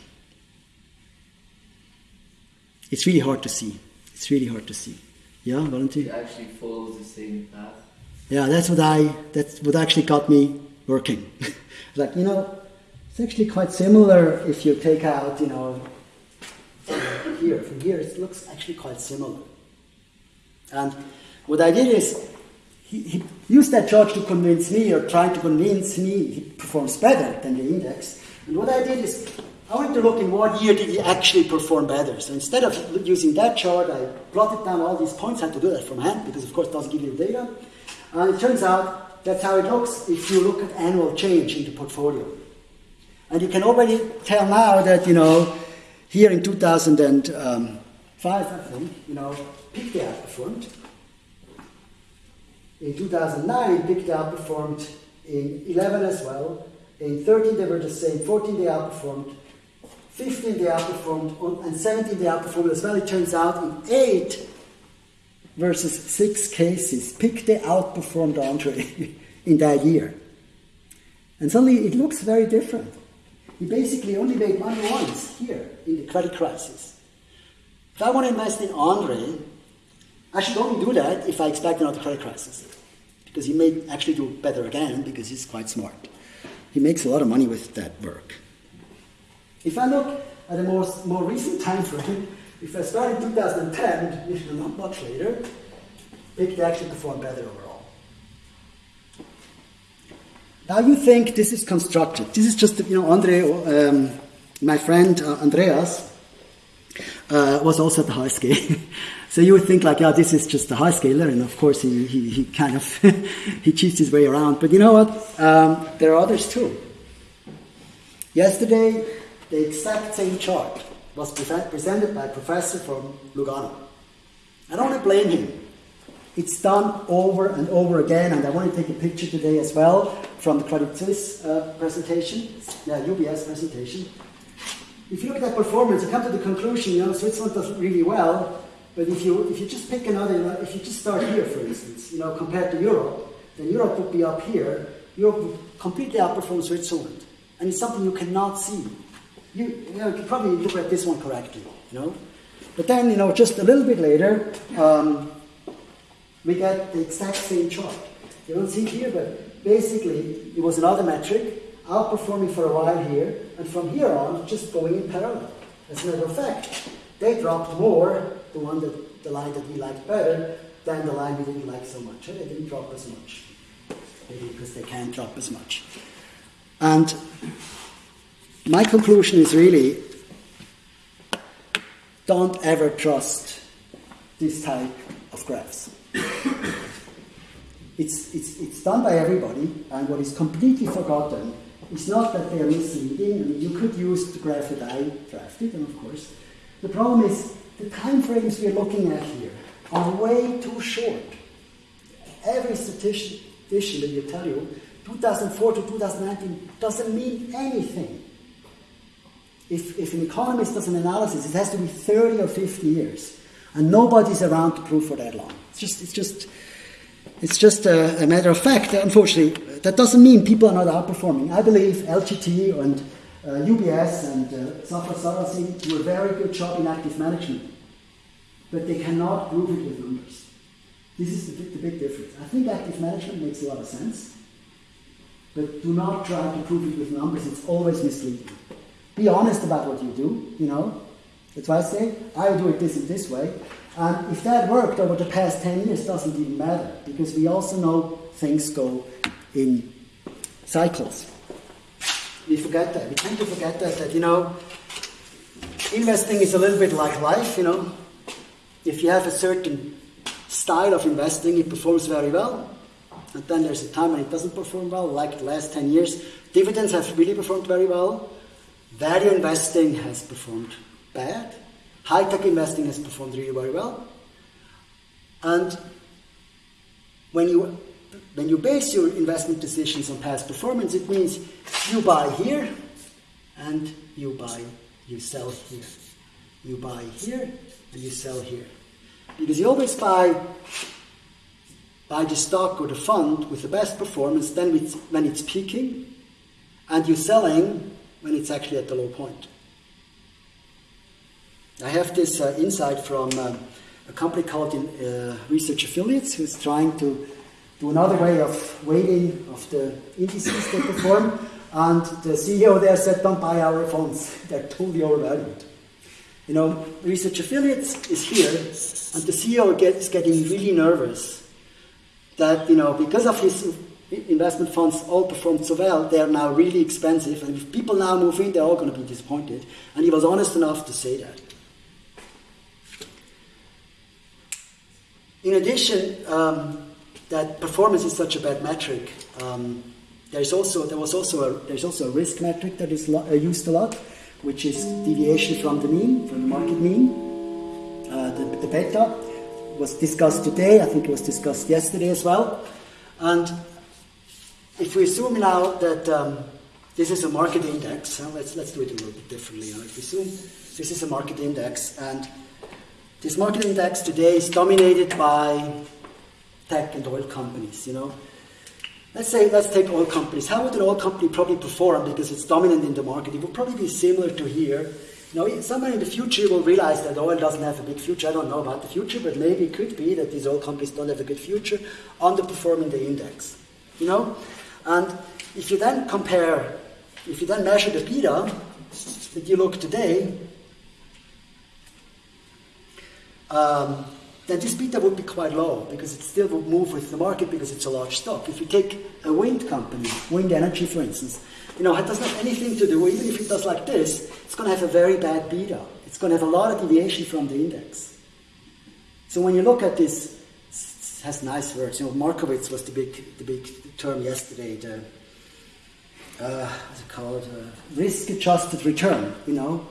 It's really hard to see. It's really hard to see. Yeah, Valentin? It actually follows the same path. Yeah, that's what I that's what actually got me working. like, you know, it's actually quite similar if you take out, you know, here, from here it looks actually quite similar. And what I did is he, he used that chart to convince me or tried to convince me he performs better than the index. And what I did is I went to look in what year did he actually perform better. So instead of using that chart, I plotted down all these points. I had to do that from hand because, of course, it doesn't give you data. And it turns out that's how it looks if you look at annual change in the portfolio. And you can already tell now that, you know, here in 2005, um, I think, you know, Pictet outperformed. In 2009, Pictet outperformed. In 11 as well. In 13, they were the same. 14, they outperformed. 15 they outperformed, and 17 they outperformed as well. It turns out in 8 versus 6 cases, Pictet outperformed Andre in that year. And suddenly it looks very different. He basically only made money once here in the credit crisis. If I want to invest in Andre, I should only do that if I expect another credit crisis. Because he may actually do better again because he's quite smart. He makes a lot of money with that work. If I look at a more, more recent time frame, if I start in 2010, which is not much later, it actually performed better overall. Now you think this is constructed. This is just, you know, Andre, um, my friend uh, Andreas, uh, was also at the high scale. so you would think like, yeah, this is just a high scaler, and of course he, he, he kind of he cheats his way around. But you know what? Um, there are others too. Yesterday, the exact same chart was presented by a professor from Lugano. I don't want to blame him. It's done over and over again, and I want to take a picture today as well from the Credit Suisse uh, presentation, yeah, UBS presentation. If you look at that performance, you come to the conclusion, you know, Switzerland does really well, but if you if you just pick another, you know, if you just start here, for instance, you know, compared to Europe, then Europe would be up here. Europe would completely outperform Switzerland, and it's something you cannot see you, you, know, you probably look at this one correctly, you know. But then, you know, just a little bit later, um, we get the exact same chart. You don't see it here, but basically it was another metric, outperforming for a while here, and from here on, just going in parallel. As a matter of fact, they dropped more, the one that the line that we liked better, than the line we didn't like so much. Eh, they didn't drop as much. Maybe because they can't drop as much. And my conclusion is really don't ever trust this type of graphs. it's, it's, it's done by everybody, and what is completely forgotten is not that they are misleading. I mean, you could use the graph that I drafted, and of course, the problem is the time frames we're looking at here are way too short. Every statistician that will tell you 2004 to 2019 doesn't mean anything if, if an economist does an analysis, it has to be 30 or 50 years. And nobody's around to prove for that long. It's just, it's just, it's just a, a matter of fact. Unfortunately, that doesn't mean people are not outperforming. I believe LGT and uh, UBS and uh, Safra do a very good job in active management. But they cannot prove it with numbers. This is the, the big difference. I think active management makes a lot of sense. But do not try to prove it with numbers. It's always misleading. Be honest about what you do, you know. That's why I say, I do it this and this way. And if that worked over the past 10 years, doesn't even matter, because we also know things go in cycles. We forget that. We tend to forget that, that, you know, investing is a little bit like life, you know. If you have a certain style of investing, it performs very well. And then there's a time when it doesn't perform well, like the last 10 years. Dividends have really performed very well. Value investing has performed bad. High tech investing has performed really very well. And when you when you base your investment decisions on past performance, it means you buy here and you buy, you sell here. You buy here and you sell here. Because you always buy buy the stock or the fund with the best performance then when it's peaking and you're selling when it's actually at the low point. I have this uh, insight from uh, a company called uh, Research Affiliates who's trying to do another way of weighting of the indices they perform. And the CEO there said, don't buy our funds. They're totally overvalued. You know, Research Affiliates is here, and the CEO gets getting really nervous that, you know, because of his investment funds all performed so well, they are now really expensive, and if people now move in, they're all going to be disappointed. And he was honest enough to say that. In addition, um, that performance is such a bad metric. Um, there's also there was also a, there's also a risk metric that is uh, used a lot, which is deviation from the mean, from the market mean. Uh, the, the beta was discussed today. I think it was discussed yesterday as well. And if we assume now that um, this is a market index, uh, let's let's do it a little bit differently. If we assume this is a market index and this market index today is dominated by tech and oil companies, you know. Let's say, let's take oil companies. How would an oil company probably perform because it's dominant in the market? It would probably be similar to here. You know, somewhere in the future we'll realize that oil doesn't have a big future. I don't know about the future, but maybe it could be that these oil companies don't have a good future, underperforming the index. You know? And if you then compare, if you then measure the beta that you look today, um, then this beta would be quite low because it still would move with the market because it's a large stock. If you take a wind company, wind energy for instance, you know, it doesn't have anything to do, even if it does like this, it's going to have a very bad beta. It's going to have a lot of deviation from the index. So when you look at this, it has nice words. You know, Markowitz was the big, the big term yesterday, the, uh, what's it called? Uh, risk-adjusted return, you know.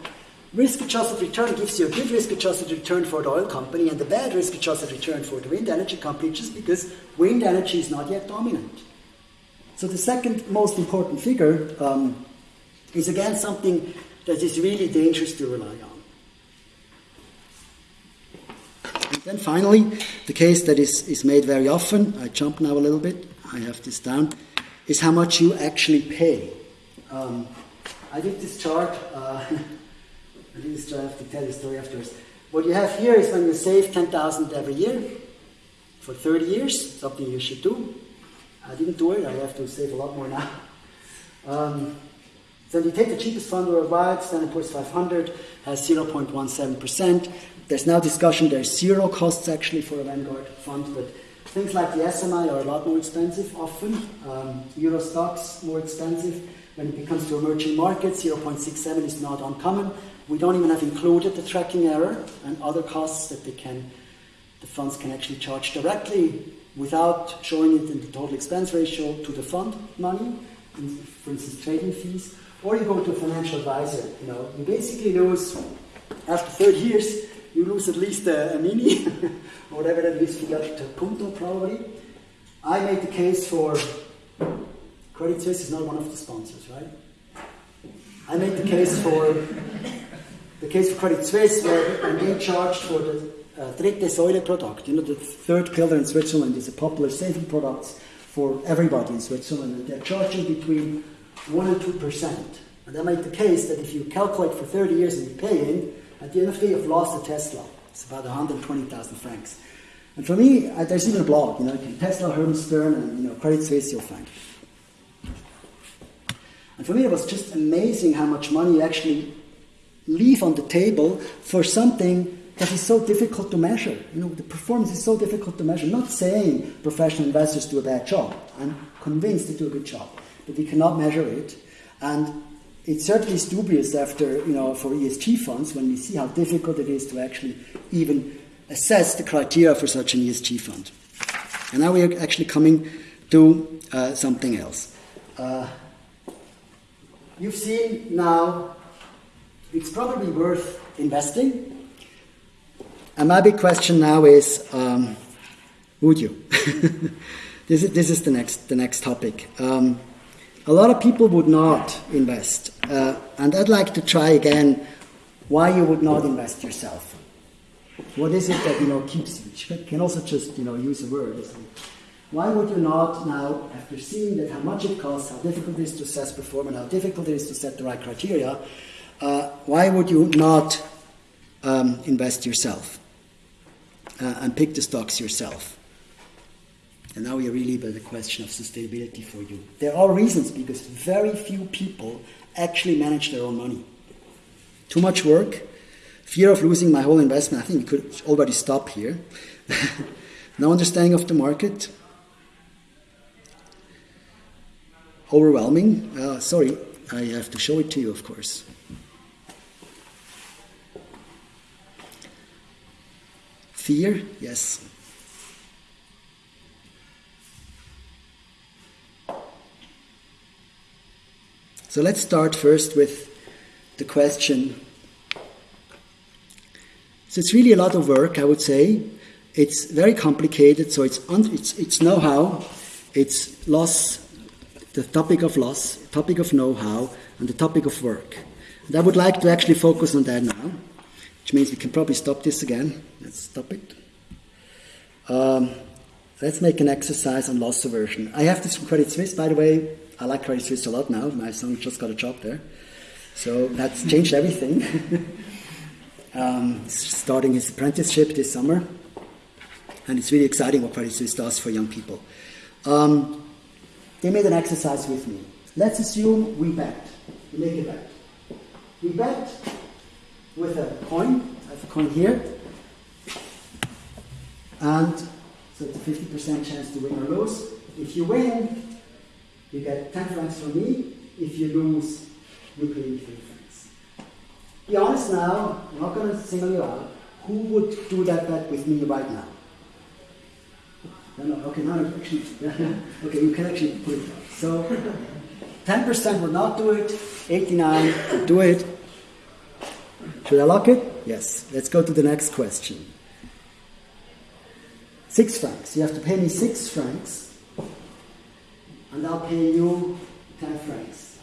Risk-adjusted return gives you a good risk-adjusted return for the oil company and a bad risk-adjusted return for the wind energy company just because wind energy is not yet dominant. So the second most important figure um, is again something that is really dangerous to rely on. And then finally, the case that is, is made very often, I jump now a little bit, I have this down, is how much you actually pay. Um, I did this chart. Uh, I least I have to tell the story afterwards. What you have here is when you save 10,000 every year for 30 years, something you should do. I didn't do it, I have to save a lot more now. Um, so you take the cheapest fund worldwide, Standard Poor's 500 has 0.17%. There's now discussion, there's zero costs actually for a Vanguard fund, but things like the SMI are a lot more expensive often. Um, Euro Stoxx more expensive. When it comes to emerging markets, 0.67 is not uncommon. We don't even have included the tracking error and other costs that they can, the funds can actually charge directly without showing it in the total expense ratio to the fund money, for instance, trading fees. Or you go to a financial advisor. You know, you basically lose after 30 years, you lose at least a, a mini, or whatever that is, to Punto probably. I made the case for Credit Suisse is not one of the sponsors, right? I made the case for the case for Credit Suisse, where I'm being charged for the uh, dritte Säule product, you know, the third pillar in Switzerland is a popular saving product for everybody in Switzerland, and they're charging between 1 and 2%. And I made the case that if you calculate for 30 years and you pay in, at the end of the day, you've lost a Tesla. It's about 120,000 francs. And for me, I, there's even a blog, you know, Tesla, Herman Stern, and you know, Credit Suisse, you'll find. And for me, it was just amazing how much money actually leave on the table for something that is so difficult to measure. You know, the performance is so difficult to measure. I'm not saying professional investors do a bad job. I'm convinced they do a good job, but we cannot measure it. And it certainly is dubious after, you know, for ESG funds when we see how difficult it is to actually even assess the criteria for such an ESG fund. And now we are actually coming to uh, something else. Uh, you've seen now it's probably worth investing. And my big question now is, um, would you? this, is, this is the next, the next topic. Um, a lot of people would not invest. Uh, and I'd like to try again why you would not invest yourself. What is it that you know keeps you? You can also just you know use a word. why would you not now, after seeing that how much it costs, how difficult it is to assess performance, how difficult it is to set the right criteria, uh, why would you not um, invest yourself uh, and pick the stocks yourself? And now we are really by the question of sustainability for you. There are reasons because very few people actually manage their own money. Too much work, fear of losing my whole investment. I think we could already stop here. no understanding of the market. Overwhelming. Uh, sorry, I have to show it to you, of course. Fear, yes. So let's start first with the question. So it's really a lot of work, I would say. It's very complicated, so it's, it's, it's know how, it's loss, the topic of loss, topic of know how, and the topic of work. And I would like to actually focus on that now, which means we can probably stop this again. Let's stop it. Um, let's make an exercise on loss aversion. I have this from Credit Suisse, by the way. I like Credit Suisse a lot now. My son just got a job there. So that's changed everything. um, starting his apprenticeship this summer. And it's really exciting what Credit Suisse does for young people. Um, they made an exercise with me. Let's assume we bet. We make a bet. We bet with a coin. I have a coin here. And so it's a 50% chance to win or lose. If you win, you get 10 francs from me. If you lose, you pay me 3 francs. Be honest now, I'm not going to single you out. Who would do that bet with me right now? No, no, okay, now actually, okay, you can actually put it down. So, 10% would not do it, 89 would do it. Should I lock it? Yes. Let's go to the next question. Six francs. You have to pay me six francs, and I'll pay you ten francs.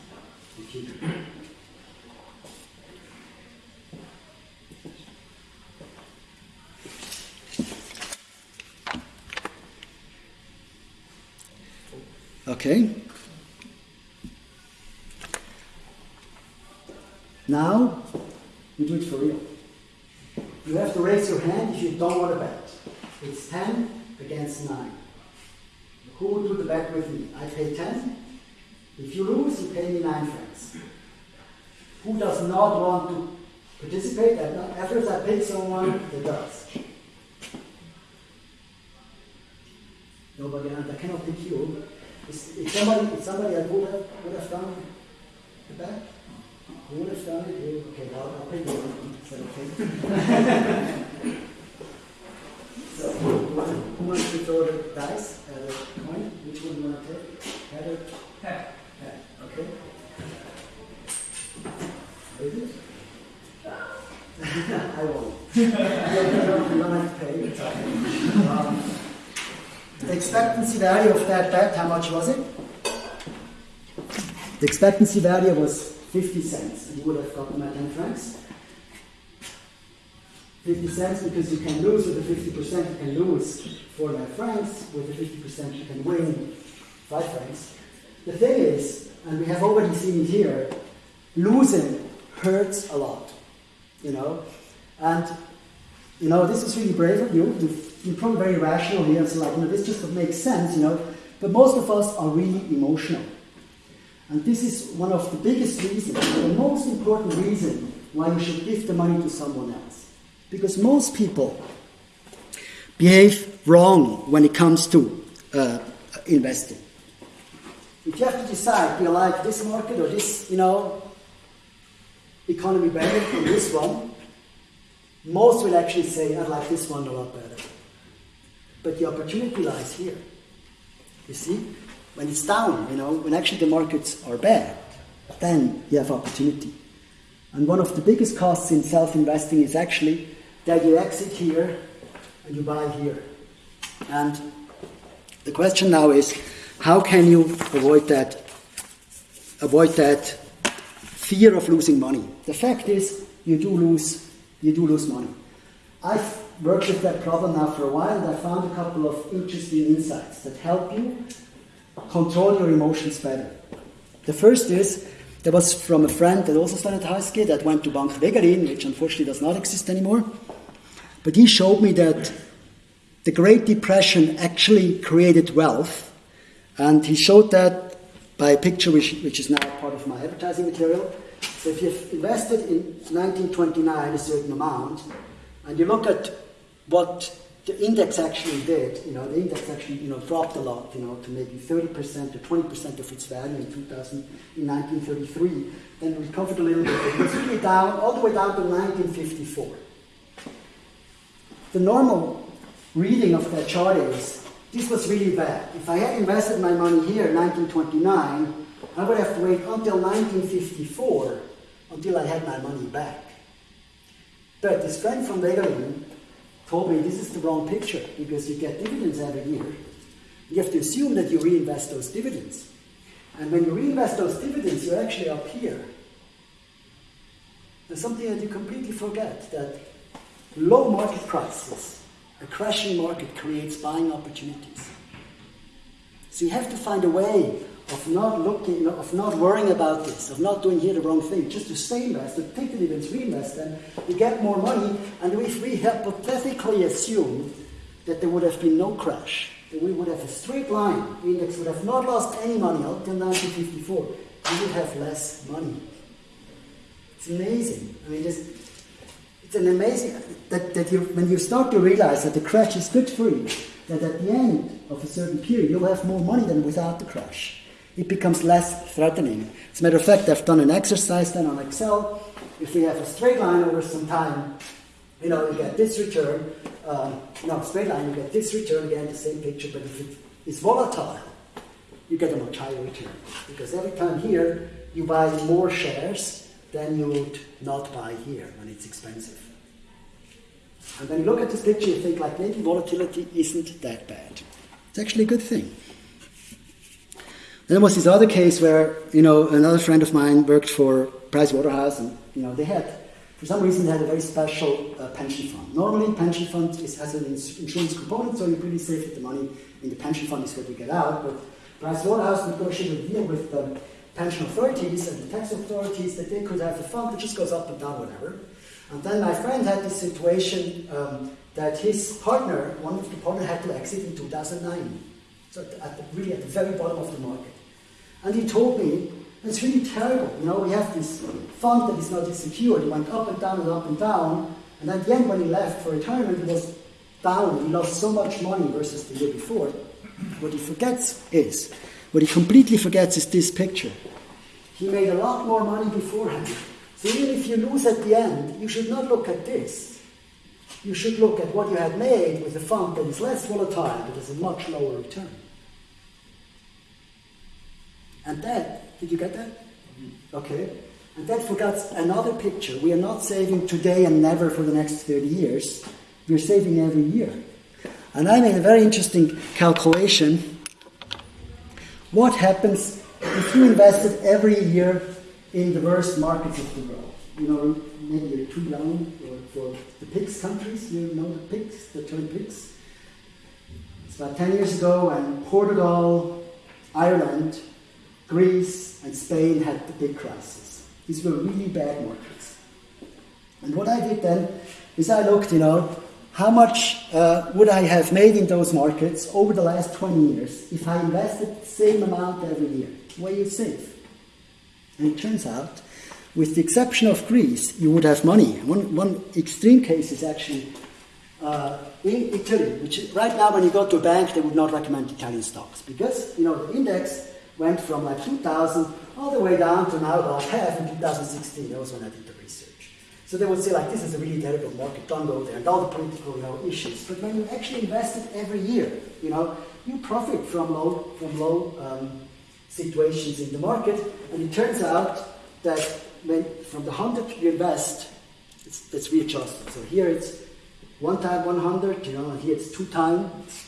Okay. Now, you do it for real. You have to raise your hand if you don't want to bet. It's 10 against 9. Who will do the bet with me? I pay 10. If you lose, you pay me 9 francs. Who does not want to participate? After I pick someone that does. Nobody, I cannot pick you. Is somebody, somebody that would have, would have done the bet? Okay, I'll, I'll. Is that okay? so, who, wants to throw the dice at a coin? Which one do you want to take? Head or head? Head. Okay. It? I won't. you, don't, you don't have to pay. Um, the expectancy value of that bet, how much was it? The expectancy value was 50 cents, and you would have gotten my 10 francs. 50 cents because you can lose with the 50%, you can lose 4 francs, with the 50% you can win 5 francs. The thing is, and we have already seen it here, losing hurts a lot, you know, and you know, this is really brave of you. You're probably very rational here and say, like, you know, this just makes sense, you know. But most of us are really emotional. And this is one of the biggest reasons, the most important reason why you should give the money to someone else. Because most people behave wrong when it comes to uh, investing. If you have to decide, do you like this market or this, you know, economy better than this one, most will actually say, I like this one a lot better. But the opportunity lies here. You see? When it's down, you know, when actually the markets are bad, then you have opportunity. And one of the biggest costs in self investing is actually that you exit here and you buy here. And the question now is how can you avoid that avoid that fear of losing money? The fact is you do lose you do lose money. I've worked with that problem now for a while and I found a couple of interesting insights that help you control your emotions better. The first is there was from a friend that also studied high school that went to Bank Wegelin, which unfortunately does not exist anymore. But he showed me that the Great Depression actually created wealth, and he showed that by a picture which, which is now part of my advertising material. So if you've invested in 1929 a certain amount, and you look at what the index actually did, you know, the index actually, you know, dropped a lot, you know, to maybe 30% to 20% of its value in 2000, in 1933, then recovered a little bit. It was really down, all the way down to 1954. The normal reading of that chart is, this was really bad. If I had invested my money here in 1929, I would have to wait until 1954 until I had my money back. But this friend from Wegelin told me this is the wrong picture because you get dividends every year. You have to assume that you reinvest those dividends. And when you reinvest those dividends, you're actually up here. There's something that you completely forget that low market prices, a crashing market creates buying opportunities. So you have to find a way of not looking, of not worrying about this, of not doing here the wrong thing, just to stay invested, to take the dividends, reinvest them, you get more money, and if we hypothetically assume that there would have been no crash, that we would have a straight line, the index would have not lost any money until 1954, we would have less money. It's amazing. I mean, it's, it's an amazing that, that you, when you start to realize that the crash is good for you, that at the end of a certain period you'll have more money than without the crash it becomes less threatening. As a matter of fact, I've done an exercise then on Excel. If we have a straight line over some time, you know, you get this return. Um, no, straight line, you get this return again, the same picture, but if it is volatile, you get a much higher return. Because every time here, you buy more shares than you would not buy here when it's expensive. And when you look at this picture, you think like maybe volatility isn't that bad. It's actually a good thing. Then there was this other case where, you know, another friend of mine worked for Price Waterhouse and, you know, they had, for some reason, they had a very special uh, pension fund. Normally, pension fund is, has an insurance component, so you're pretty safe with the money in the pension fund is what you get out. But Price Waterhouse negotiated a deal with the pension authorities and the tax authorities that they could have a fund that just goes up and down, whatever. And then my friend had this situation um, that his partner, one of the partner, had to exit in 2009. So at the, really at the very bottom of the market. And he told me, it's really terrible. You know, we have this fund that is not secured. It went up and down and up and down. And at the end, when he left for retirement, he was down. He lost so much money versus the year before. What he forgets is, what he completely forgets is this picture. He made a lot more money beforehand. So even if you lose at the end, you should not look at this. You should look at what you had made with a fund that is less volatile, but has a much lower return. And that, did you get that? Okay. And that forgets another picture. We are not saving today and never for the next 30 years. We're saving every year. And I made a very interesting calculation. What happens if you invested every year in the worst markets of the world? You know, maybe you're too young for the PIGS countries. You know the PIGS, the term PIGS? It's about 10 years ago, and Portugal, Ireland, Greece and Spain had the big crisis. These were really bad markets. And what I did then is I looked, you know, how much uh, would I have made in those markets over the last 20 years if I invested the same amount every year? What you save? And it turns out, with the exception of Greece, you would have money. One, one extreme case is actually uh, in Italy, which right now when you go to a bank, they would not recommend Italian stocks because, you know, the index went from like 2000 all the way down to now about half in 2016. That was when I did the research. So they would say like, this is a really terrible market, don't go there, and all the political you know, issues. But when you actually invest it every year, you know, you profit from low, from low um, situations in the market, and it turns out that when from the 100 you invest, it's, it's readjusted. So here it's one time 100, you know, and here it's two times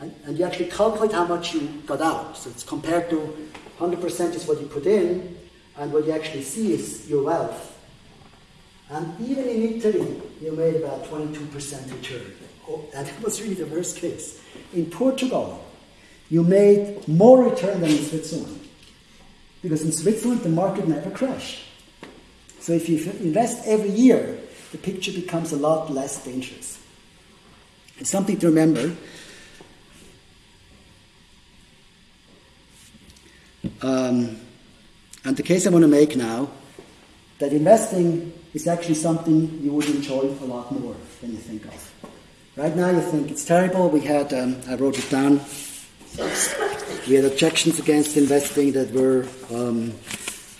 and, and you actually calculate how much you got out. So it's compared to 100% is what you put in, and what you actually see is your wealth. And even in Italy, you made about 22% return. Oh, that was really the worst case. In Portugal, you made more return than in Switzerland. Because in Switzerland, the market never crashed. So if you invest every year, the picture becomes a lot less dangerous. It's something to remember. Um, and the case I want to make now that investing is actually something you would enjoy a lot more than you think of. Right now, you think it's terrible. We had, um, I wrote it down. We had objections against investing that were um,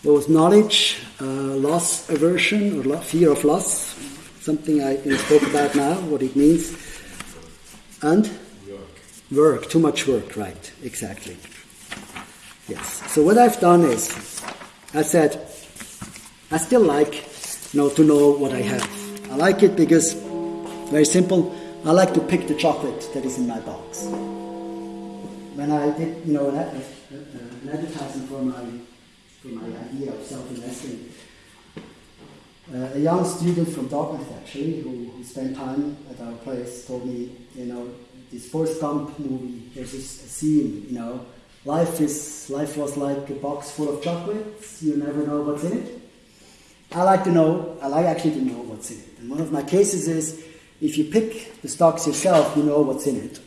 was knowledge, uh, loss aversion, or fear of loss, something I can talk about now, what it means, and work. work, too much work, right? Exactly. Yes. So what I've done is, I said, I still like, you know, to know what I have. I like it because, very simple, I like to pick the chocolate that is in my box. When I did, you know, an, an advertising for my for my idea of self-investing, uh, a young student from Dartmouth actually, who, who spent time at our place, told me, you know, this Forrest Gump movie. There's this scene, you know, Life is life was like a box full of chocolates. You never know what's in it. I like to know. I like actually to know what's in it. And one of my cases is if you pick the stocks yourself, you know what's in it.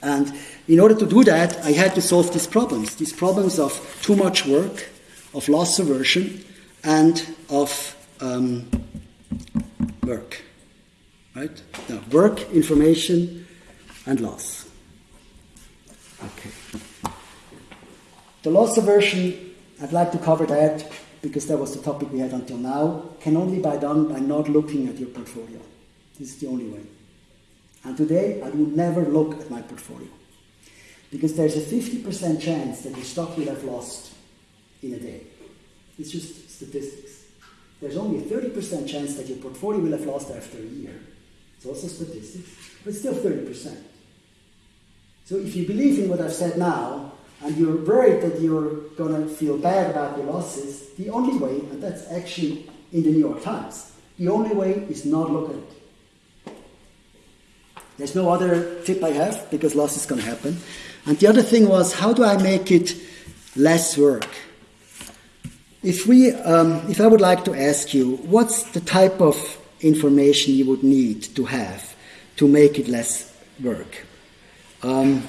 And in order to do that, I had to solve these problems. These problems of too much work, of loss aversion, and of um, work. Right? Now, work, information, and loss. Okay. The loss aversion, I'd like to cover that because that was the topic we had until now, can only be done by not looking at your portfolio. This is the only way. And today, I will never look at my portfolio because there's a 50% chance that your stock will have lost in a day. It's just statistics. There's only a 30% chance that your portfolio will have lost after a year. It's also statistics, but still 30%. So if you believe in what I've said now, and you're worried that you're going to feel bad about your losses, the only way, and that's actually in the New York Times, the only way is not look at it. There's no other tip I have because loss is going to happen. And the other thing was, how do I make it less work? If we, um, if I would like to ask you, what's the type of information you would need to have to make it less work? Um,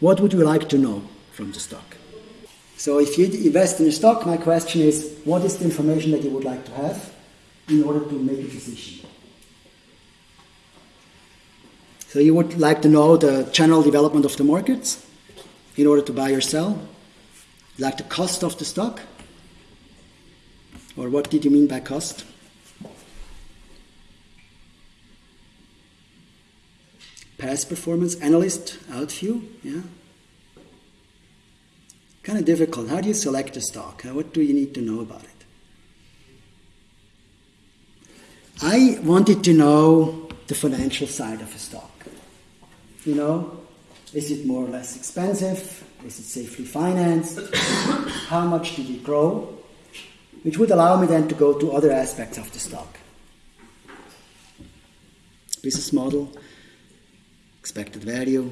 What would you like to know from the stock? So if you invest in a stock, my question is, what is the information that you would like to have in order to make a decision? So you would like to know the general development of the markets in order to buy or sell? Like the cost of the stock? Or what did you mean by cost? Past performance, analyst, outview, yeah. Kind of difficult. How do you select a stock? What do you need to know about it? I wanted to know the financial side of a stock. You know, is it more or less expensive? Is it safely financed? How much did it grow? Which would allow me then to go to other aspects of the stock. Business model, expected value,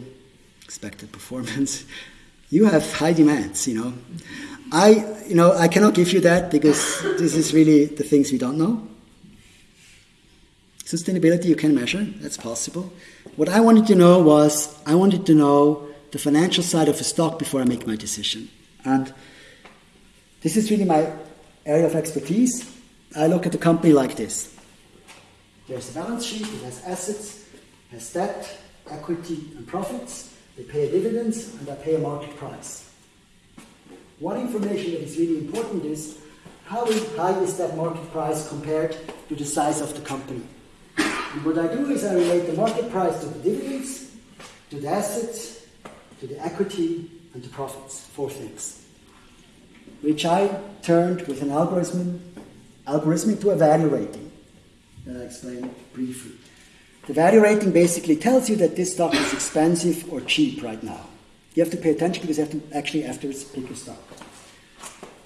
expected performance. You have high demands, you know. I, you know, I cannot give you that because this is really the things we don't know. Sustainability you can measure, that's possible. What I wanted to know was I wanted to know the financial side of a stock before I make my decision. And this is really my area of expertise. I look at a company like this. There's a balance sheet, it has assets, it has debt, equity and profits, they pay dividends, and they pay a market price. One information that is really important is how high is that market price compared to the size of the company. And what I do is I relate the market price to the dividends, to the assets, to the equity, and to profits. Four things. Which I turned with an algorithm, algorithm to a value rating that I explain briefly. The value rating basically tells you that this stock is expensive or cheap right now. You have to pay attention because you have to actually afterwards pick a stock.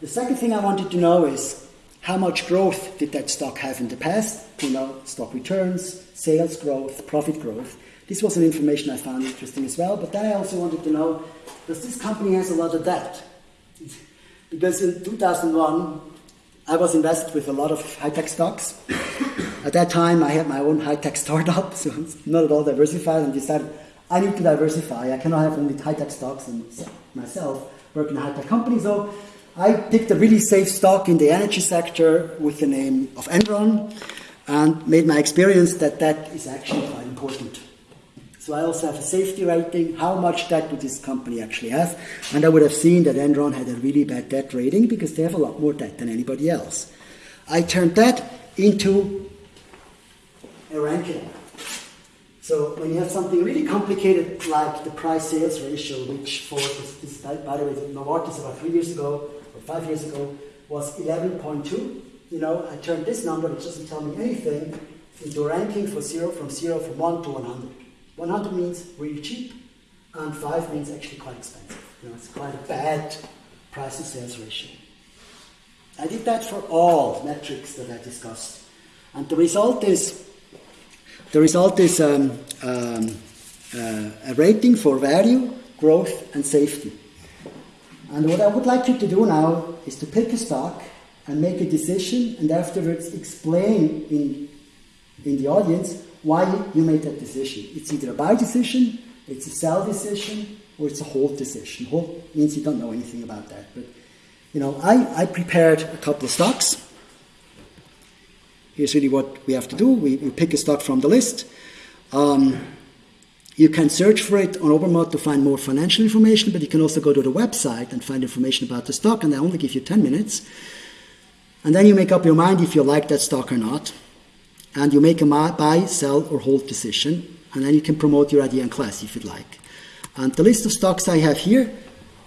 the second thing I wanted to know is how much growth did that stock have in the past? You know, stock returns, sales growth, profit growth. This was an information I found interesting as well. But then I also wanted to know, does this company has a lot of debt? Because in 2001, I was invested with a lot of high-tech stocks. At that time, I had my own high-tech startup, so it's not at all diversified, and decided I need to diversify. I cannot have only high-tech stocks and myself work in a high-tech company. So I picked a really safe stock in the energy sector with the name of Enron, and made my experience that that is actually quite important. So I also have a safety rating. How much debt would this company actually have? And I would have seen that Enron had a really bad debt rating because they have a lot more debt than anybody else. I turned that into a ranking. So when you have something really complicated like the price sales ratio, which for this, this by the way, Novartis about three years ago or five years ago was 11.2. You know, I turned this number, which doesn't tell me anything, into a ranking for zero from zero from one to 100. 100 means really cheap, and 5 means actually quite expensive. You know, it's quite a bad price to sales ratio. I did that for all metrics that I discussed. And the result is the result is um, um, uh, a rating for value, growth, and safety. And what I would like you to do now is to pick a stock and make a decision, and afterwards explain in, in the audience why you made that decision. It's either a buy decision, it's a sell decision, or it's a hold decision. Hold means you don't know anything about that. But you know, I, I prepared a couple of stocks. Here's really what we have to do. We, we pick a stock from the list. Um, you can search for it on Obermatt to find more financial information, but you can also go to the website and find information about the stock, and I only give you 10 minutes. And then you make up your mind if you like that stock or not and you make a buy, sell, or hold decision, and then you can promote your idea in class if you'd like. And the list of stocks I have here,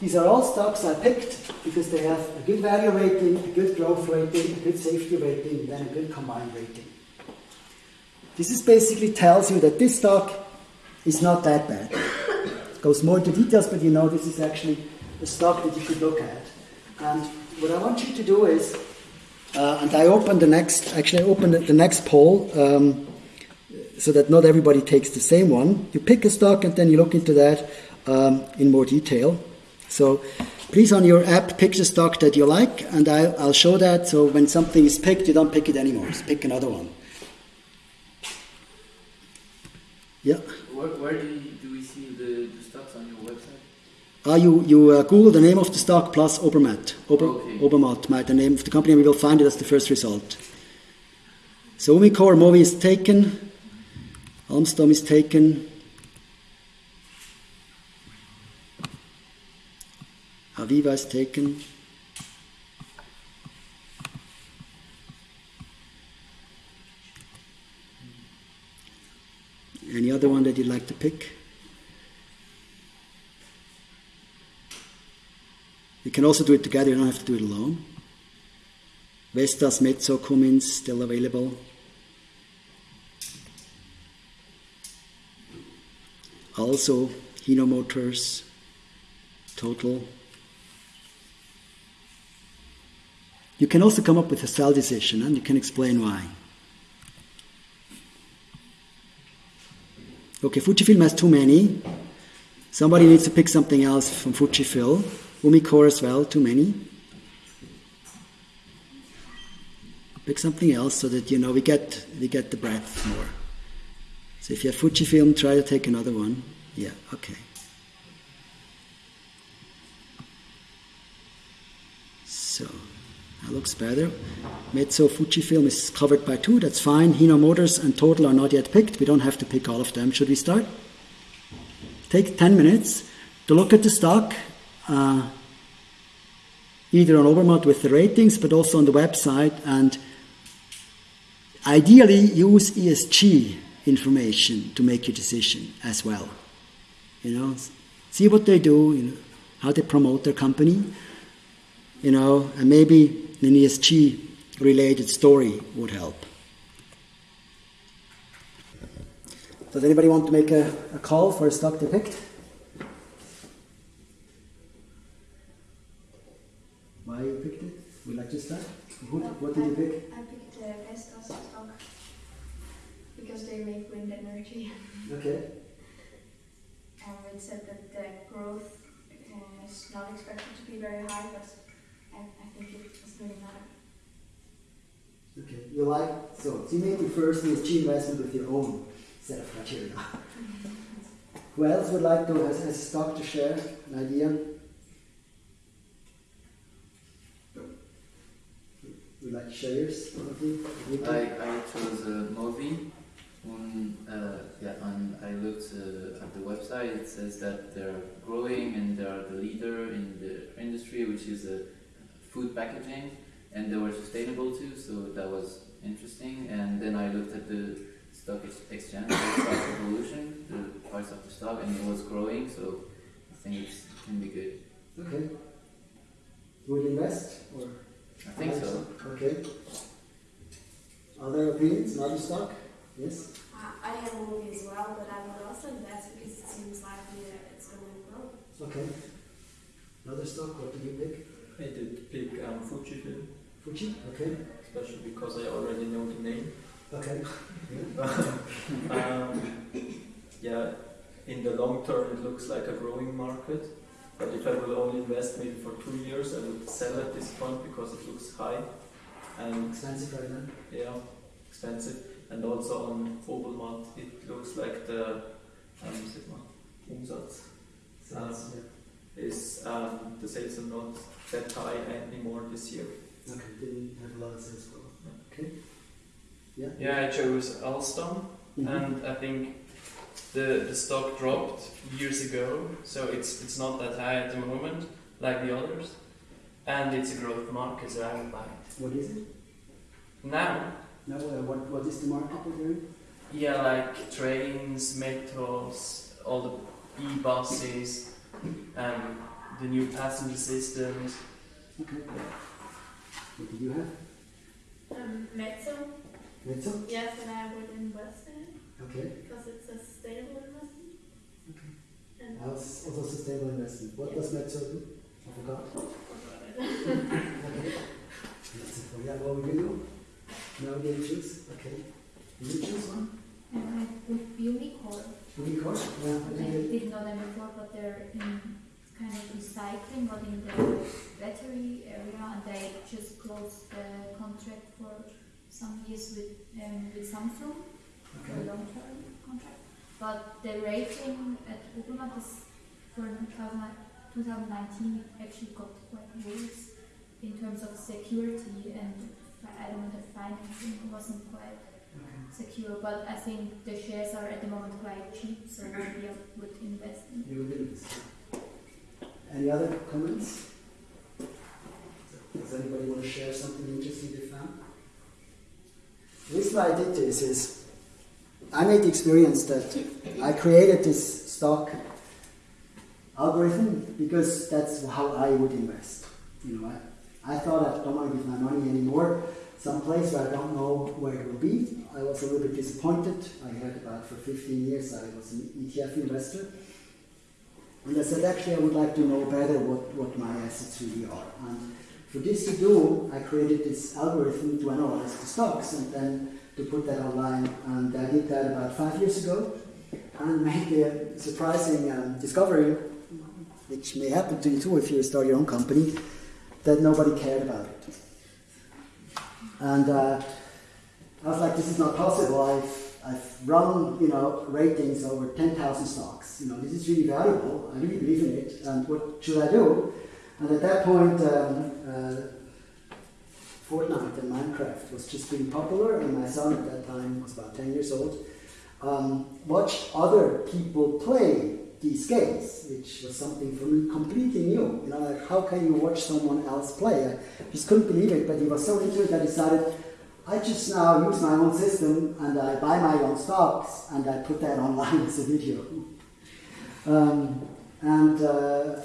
these are all stocks I picked because they have a good value rating, a good growth rating, a good safety rating, and then a good combined rating. This is basically tells you that this stock is not that bad. It goes more into details, but you know this is actually a stock that you could look at. And what I want you to do is uh, and I opened the next, actually, I opened the next poll um, so that not everybody takes the same one. You pick a stock and then you look into that um, in more detail. So please, on your app, pick the stock that you like, and I, will show that. So when something is picked, you don't pick it anymore. Just pick another one. Yeah. Where, where do, you, do we see the, the stocks on your website? Uh, you you uh, Google the name of the stock plus Obermatt. Ober, okay. Obermatt, the name of the company, and we will find it as the first result. So Umicore Mowi is taken, Alstom is taken, Aviva is taken. Any other one that you'd like to pick? You can also do it together, you don't have to do it alone. Vestas, Metso, Cummins, still available. Also, Hino Motors, Total. You can also come up with a sell decision and you can explain why. Okay, Fujifilm has too many. Somebody needs to pick something else from Fujifilm. Umicore as well, too many. Pick something else so that you know we get we get the breadth more. So if you have Fujifilm, try to take another one. Yeah, okay. So that looks better. Metso Fujifilm is covered by two, that's fine. Hino Motors and Total are not yet picked. We don't have to pick all of them. Should we start? Take 10 minutes to look at the stock uh, either on Obermatt with the ratings, but also on the website, and ideally use ESG information to make your decision as well. You know, see what they do, you know, how they promote their company, you know, and maybe an ESG related story would help. Does anybody want to make a, a call for a stock they picked? why you picked it? What, what did you pick? I picked uh, Vestas stock because they make wind energy. Okay. And it said that the growth uh, is not expected to be very high, but I, I think it really matter. Okay. You like so, so you make your first ESG investment with your own set of criteria. Who else would like to has, has stock to share an idea? Would like to share yours? Timothy? I, I chose a movie. On, uh, yeah, and I looked uh, at the website. It says that they're growing and they are the leader in the industry, which is uh, food packaging, and they were sustainable too. So that was interesting. And then I looked at the stock ex- exchange, the stock evolution, the price of the stock, and it was growing. So I think it's, it can be good. Okay. Would you invest or? I think so. Okay. Other opinions? Another stock? Yes. I I have a movie as well, but I would also invest because it seems likely that it's going to grow. Okay. Another stock? What did you pick? I did pick um, Fujifilm, Fuji? Okay. especially because I already know the name. Okay. um, yeah, in the long term, it looks like a growing market. But if I will only invest maybe for two years, I would sell at this point because it looks high and Expensive right now. yeah, expensive. And also on Obermatt, it looks like the um, mal, Umsatz Sounds, is um, the sales are not that high anymore this year. yeah. Okay. Didn't have a lot of sales growth. Okay. Yeah. Yeah, I chose Alstom, Mhm. and I think the the stock dropped years ago, so it's it's not that high at the moment like the others, and it's a growth market, so I would buy it What is it? now. Now, uh, what, what is the market we're doing? Yeah, like trains, metros, all the e-buses, um, the new passenger systems. Okay. What do you have? Um, Metso, Metso? yes, and I would invest in it Okay. because it's a sustainable investment. Okay. And Else, also sustainable investment. What does Metso do? I forgot. Okay. That's it. Yeah, what would you do? No, you choose. Okay. Did you choose one? And I with Umicore. I I didn't know them before, but they're in kind of recycling, but in the battery area, and they just closed the contract for some years with um, with Samsung it- a Okay. long-term contract. But the rating at Obermatt is for 2000 2019 actually got quite worse in terms of security and I don't know the financing wasn't quite Okay. Secure, but I think the shares are at the moment quite cheap, so maybe I would invest in. You will do this. Any other comments? Does anybody want to share something interesting they found? The reason why I did this is I made the experience that I created this stock algorithm because that's how I would invest. You know, I, I thought I don't want to give my money anymore someplace where I don't know where it will be. I was a little bit disappointed. I had about for 15 years I was an ETF investor. And I said, actually, I would like to know better what, what my assets really are. And for this to do, I created this algorithm to analyze the stocks and then to put that online. And I did that about five years ago and made the surprising um, discovery, which may happen to you too if you start your own company, that nobody cared about it. And uh, I was like, this is not possible. I've, I've run, you know, ratings over 10,000 stocks. You know, this is really valuable. I really believe in it. And what should I do? And at that point, um, uh, Fortnite and Minecraft was just being popular, and my son at that time was about 10 years old. Um, watched other people play these games, which was something for me completely new. You know, like how can you watch someone else play? I just couldn't believe it, but he was so into it that I decided I just now use my own system and I buy my own stocks and I put that online as a video. Um, and uh,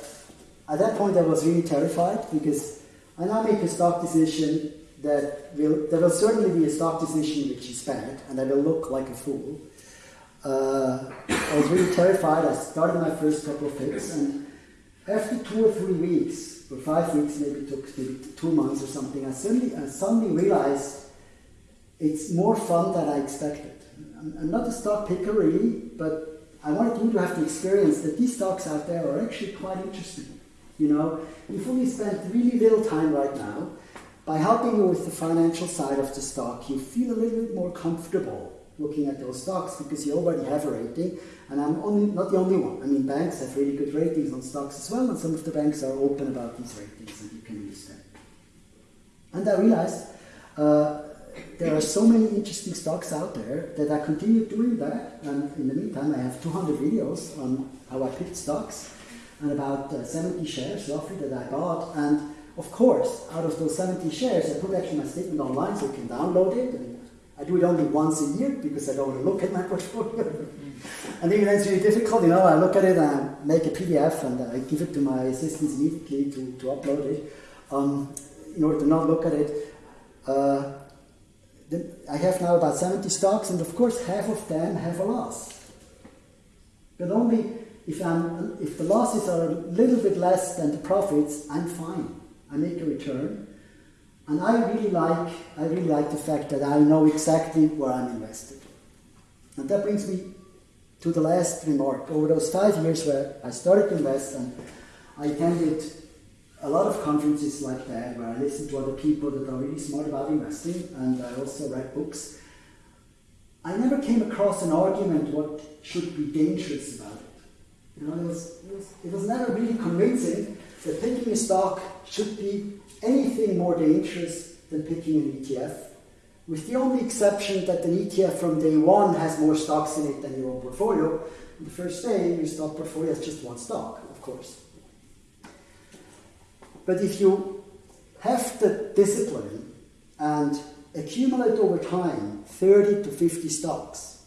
at that point, I was really terrified because I now make a stock decision that will there will certainly be a stock decision which is bad, and I will look like a fool. Uh, I was really terrified. I started my first couple of hits, and after two or three weeks, or five weeks, maybe took maybe two months or something, I suddenly, I suddenly realized it's more fun than I expected. I'm, I'm not a stock picker really, but I wanted you to have the experience that these stocks out there are actually quite interesting. You know, you've only spent really little time right now. By helping you with the financial side of the stock, you feel a little bit more comfortable looking at those stocks because you already have a rating. And I'm only not the only one. I mean, banks have really good ratings on stocks as well, and some of the banks are open about these ratings, and you can use them. And I realized uh, there are so many interesting stocks out there that I continue doing that. And in the meantime, I have 200 videos on how I picked stocks and about uh, 70 shares roughly that I bought. And of course, out of those 70 shares, I put actually my statement online so you can download it. I do it only once a year because I don't want to look at my portfolio. and even it's really difficult, you know, I look at it and I make a PDF and I give it to my assistants immediately to, to upload it. Um, in order to not look at it, uh, I have now about 70 stocks, and of course, half of them have a loss. But only if, I'm, if the losses are a little bit less than the profits, I'm fine. I make a return. And I really like, I really like the fact that I know exactly where I'm invested. And that brings me to the last remark. Over those five years where I started to invest, and I attended a lot of conferences like that where I listened to other people that are really smart about investing, and I also read books. I never came across an argument what should be dangerous about it. You know, it was, it was, it was never really convincing that picking a stock should be anything more dangerous than picking an ETF, with the only exception that an ETF from day one has more stocks in it than your own portfolio. The first day, your stock portfolio has just one stock, of course. But if you have the discipline and accumulate over time 30 to 50 stocks,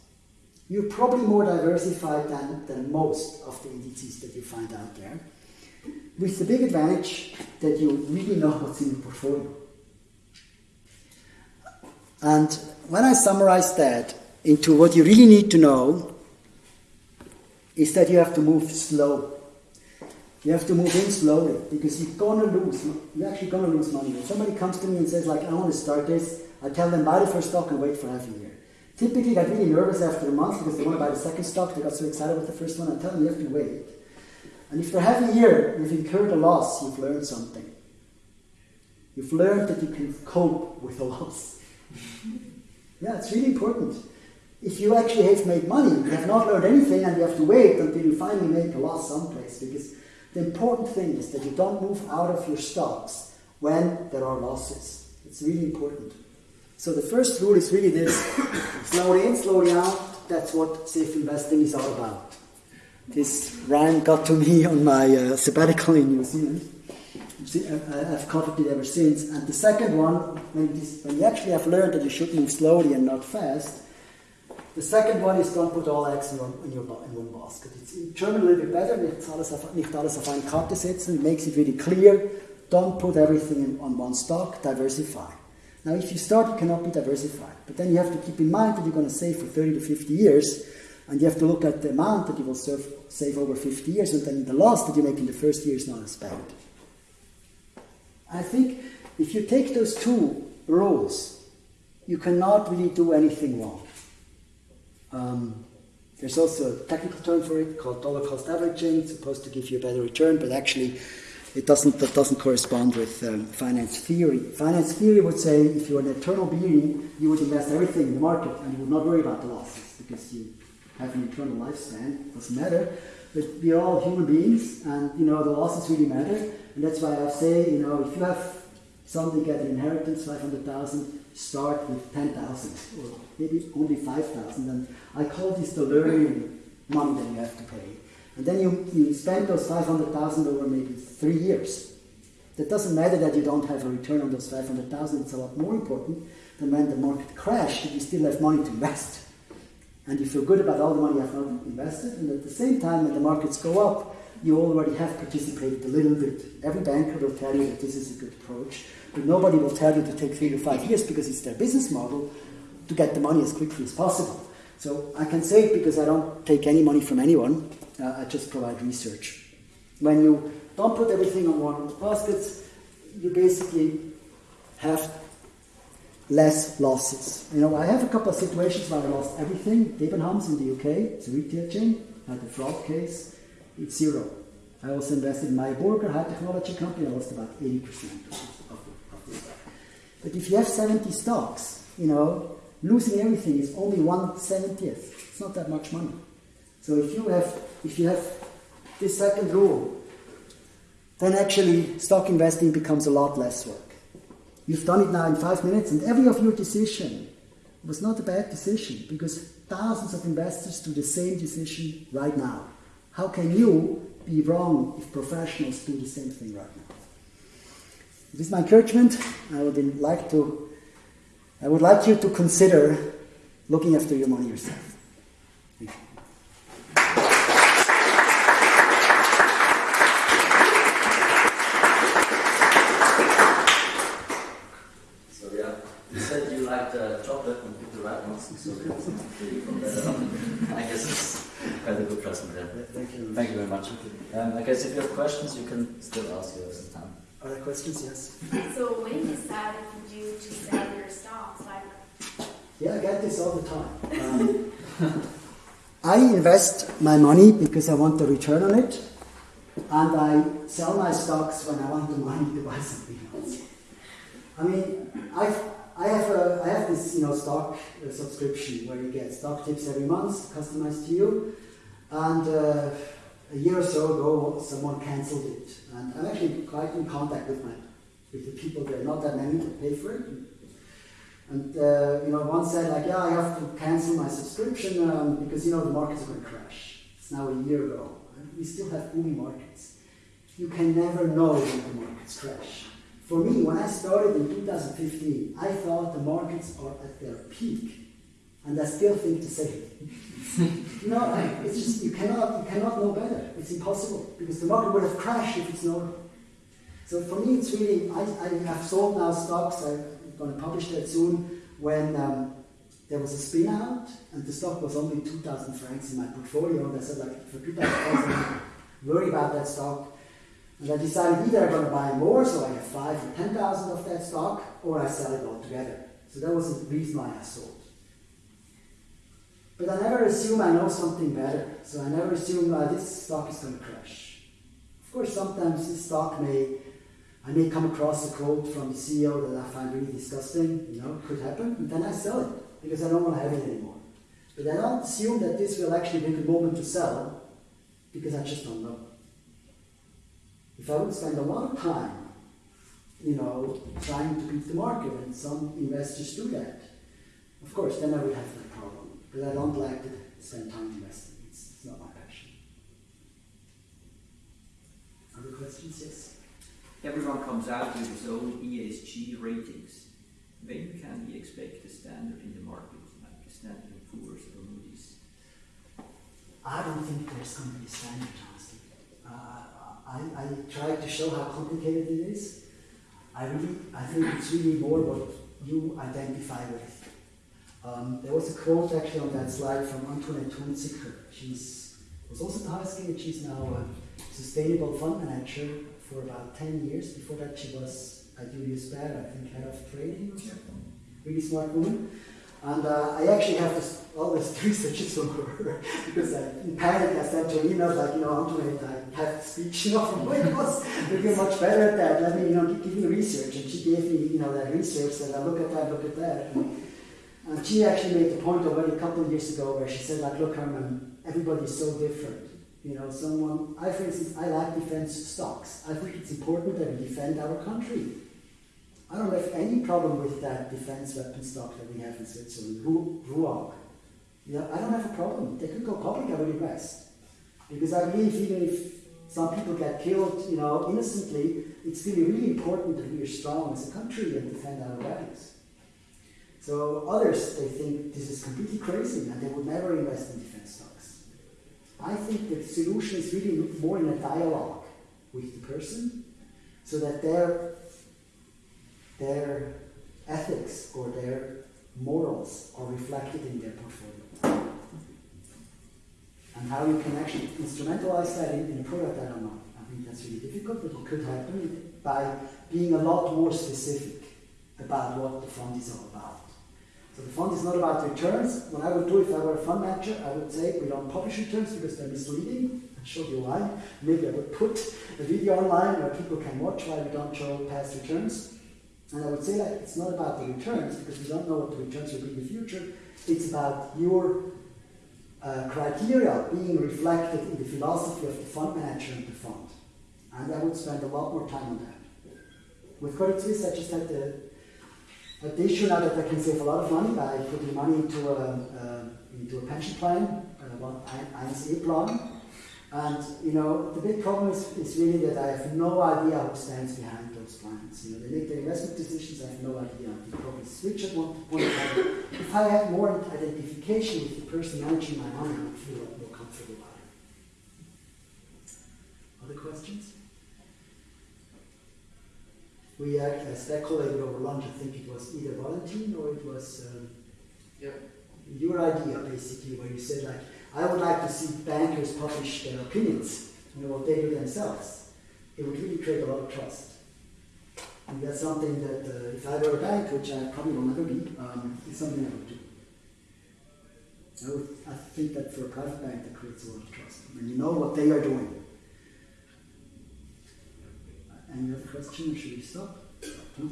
you're probably more diversified than, than most of the indices that you find out there, with the big advantage that you really know what's in your portfolio. And when I summarize that into what you really need to know, is that you have to move slow. You have to move in slowly because you're gonna lose. You're actually gonna lose money. When somebody comes to me and says, like, I want to start this, I tell them buy the first stock and wait for half a year. Typically, they get really nervous after a month because they want to buy the second stock. They got so excited with the first one. I tell them you have to wait. And if for half a year you've incurred a loss, you've learned something. You've learned that you can cope with a loss. yeah, it's really important. If you actually have made money, you have not learned anything, and you have to wait until you finally make a loss someplace because the important thing is that you don't move out of your stocks when there are losses. It's really important. So the first rule is really this slowly in, slowly out. That's what safe investing is all about. This rhyme got to me on my uh, sabbatical in New Zealand. I've copied it ever since. And the second one, when, this, when you actually have learned that you should move slowly and not fast, the second one is don't put all eggs in, one, in, your, in one basket. It's in German a little bit better, nicht alles auf, nicht alles auf eine Karte setzen. It makes it really clear. Don't put everything in, on one stock, diversify. Now, if you start, you cannot be diversified. But then you have to keep in mind that you're going to save for 30 to 50 years, and you have to look at the amount that you will serve, save over 50 years, and then the loss that you make in the first year is not as bad. I think if you take those two rules, you cannot really do anything wrong. Um, there's also a technical term for it called dollar cost averaging. It's supposed to give you a better return, but actually, it doesn't. That doesn't correspond with um, finance theory. Finance theory would say if you're an eternal being, you would invest everything in the market and you would not worry about the losses because you have an eternal lifespan. Doesn't matter. But we're all human beings, and you know the losses really matter. And that's why I say, you know, if you have somebody get an inheritance, five hundred thousand, start with 10,000 or maybe only 5,000. And I call this the learning money that you have to pay. And then you, you spend those 500,000 over maybe three years. That doesn't matter that you don't have a return on those 500,000. It's a lot more important than when the market crashed, you still have money to invest. And you feel good about all the money you have not invested. And at the same time, when the markets go up, you already have participated a little bit. Every banker will tell you that this is a good approach. But nobody will tell you to take three to five years because it's their business model to get the money as quickly as possible. So I can say it because I don't take any money from anyone. Uh, I just provide research. When you don't put everything on one basket. You basically have less losses. You know, I have a couple of situations where I lost everything. Debenhams in the UK, it's a retail chain, had a fraud case, it's zero. I also invested in my burger high technology company, I lost about 80% of. But if you have 70 stocks, you know, losing everything is only one seventieth. It's not that much money. So if you have if you have this second rule, then actually stock investing becomes a lot less work. You've done it now in five minutes, and every of your decision was not a bad decision because thousands of investors do the same decision right now. How can you be wrong if professionals do the same thing right now? This is my encouragement. I would like to I would like you to consider looking after your money yourself. Thank you. So yeah, you said you liked uh, chocolate and picked the right ones, so it's really from that on. I guess it's quite a good present there. Thank you. Thank you very much. Um, I guess if you have questions, you can still ask you have some time. Other questions? Yes. So when decided you to sell your stocks? Like, Yeah, I get this all the time. Um, I invest my money because I want the return on it, and I sell my stocks when I want the money to buy something else. I mean, I I have a I have this you know stock uh, subscription where you get stock tips every month, customized to you, and uh, a year or so ago someone cancelled it, and I'm actually quite in contact with my with the people there. Not that many to pay for it, and uh, you know, one said like, yeah, I have to cancel my subscription um, because you know the markets are going to crash. It's now a year ago, we still have booming markets. You can never know when the markets crash. For me, when I started in 2015, I thought the markets are at their peak, and I still think same. you know, I- it's just you cannot you cannot know better. It's impossible because the market would have crashed if it's known. So for me, it's really I, I have sold now stocks. I'm going to publish that soon. When um, there was a spin out and the stock was only 2,000 francs in my portfolio, and I said like for 2,000 francs, worry about that stock. And I decided either I'm going to buy more, so I have five or 10,000 of that stock, or I sell it altogether. So that was the reason why I sold. But I never assume I know something better. So I never assume uh, this stock is going to crash. Of course, sometimes this stock may, I may come across a quote from the CEO that I find really disgusting. You know, could happen, and then I sell it because I don't want to have it anymore. But I don't assume that this will actually be the moment to sell because I just don't know. If I would spend a lot of time, you know, trying to beat the market, and some investors do that, of course, then I would have. But I don't like to spend time investing. It's, it's not my passion. Other questions? Yes. Everyone comes out with his own ESG ratings. When can we expect a standard in the market, like a Standard and Poor's or Moody's? I don't think there's going to be a standard, honestly. Uh, I, I tried to show how complicated it is. I really, I think it's really more what you identify with. Um, there was a quote actually on that slide from Antoinette Hunziker. She's was also and she's now a sustainable fund manager for about 10 years. Before that, she was at Julius Baer, I think, head of trading. Really smart woman. And uh, I actually have this, all this research from her because I, in panic I sent her emails like, you know, Antoinette, I have speech, you know, from Wales. You're much better at that. Let me, you know, give, me research. And she gave me, you know, that research that I look at that, look at that. And, and she actually made the point already a couple of years ago where she said, like, look, Herman, everybody's so different. You know, someone, I, for instance, I like defense stocks. I think it's important that we defend our country. I don't have any problem with that defense weapon stock that we have in Switzerland, Ru- RUAG. Yeah, I don't have a problem. They could go public, I would invest. Because I believe even if some people get killed, you know, innocently, it's still really important that we are strong as a country and defend our values. So others, they think this is completely crazy and they would never invest in defense stocks. I think the solution is really more in a dialogue with the person so that their, their ethics or their morals are reflected in their portfolio. And how you can actually instrumentalize that in, in a product, I don't know. I think that's really difficult, but it could happen by being a lot more specific about what the fund is all about. So the fund is not about returns. What I would do if I were a fund manager, I would say we don't publish returns because they're misleading. I'll show you why. Maybe I would put a video online where people can watch why we don't show past returns. And I would say that it's not about the returns because we don't know what the returns will be in the future. It's about your uh, criteria being reflected in the philosophy of the fund manager and the fund. And I would spend a lot more time on that. With Credit Suisse, I just had the, had the issue now that I can save a lot of money by putting money into a, uh, into a pension plan, uh, INC plan. And you know, the big problem is, is really that I have no idea who stands behind those plans. You know, they make their investment decisions, I have no idea. They probably switch at one point. If I had more identification with the person managing my money, I would feel a lot more comfortable about it. Other questions? We uh, speculated over lunch, I think it was either Valentin or it was um, Yep. your idea, basically, where you said, like, I would like to see bankers publish their opinions, you know, what they do themselves. It would really create a lot of trust. And that's something that, uh, if I were a bank, which I probably will never be, um, it's something I would do. I, would, I think that for a private bank, that creates a lot of trust. When you know what they are doing. And your question, should we stop? No.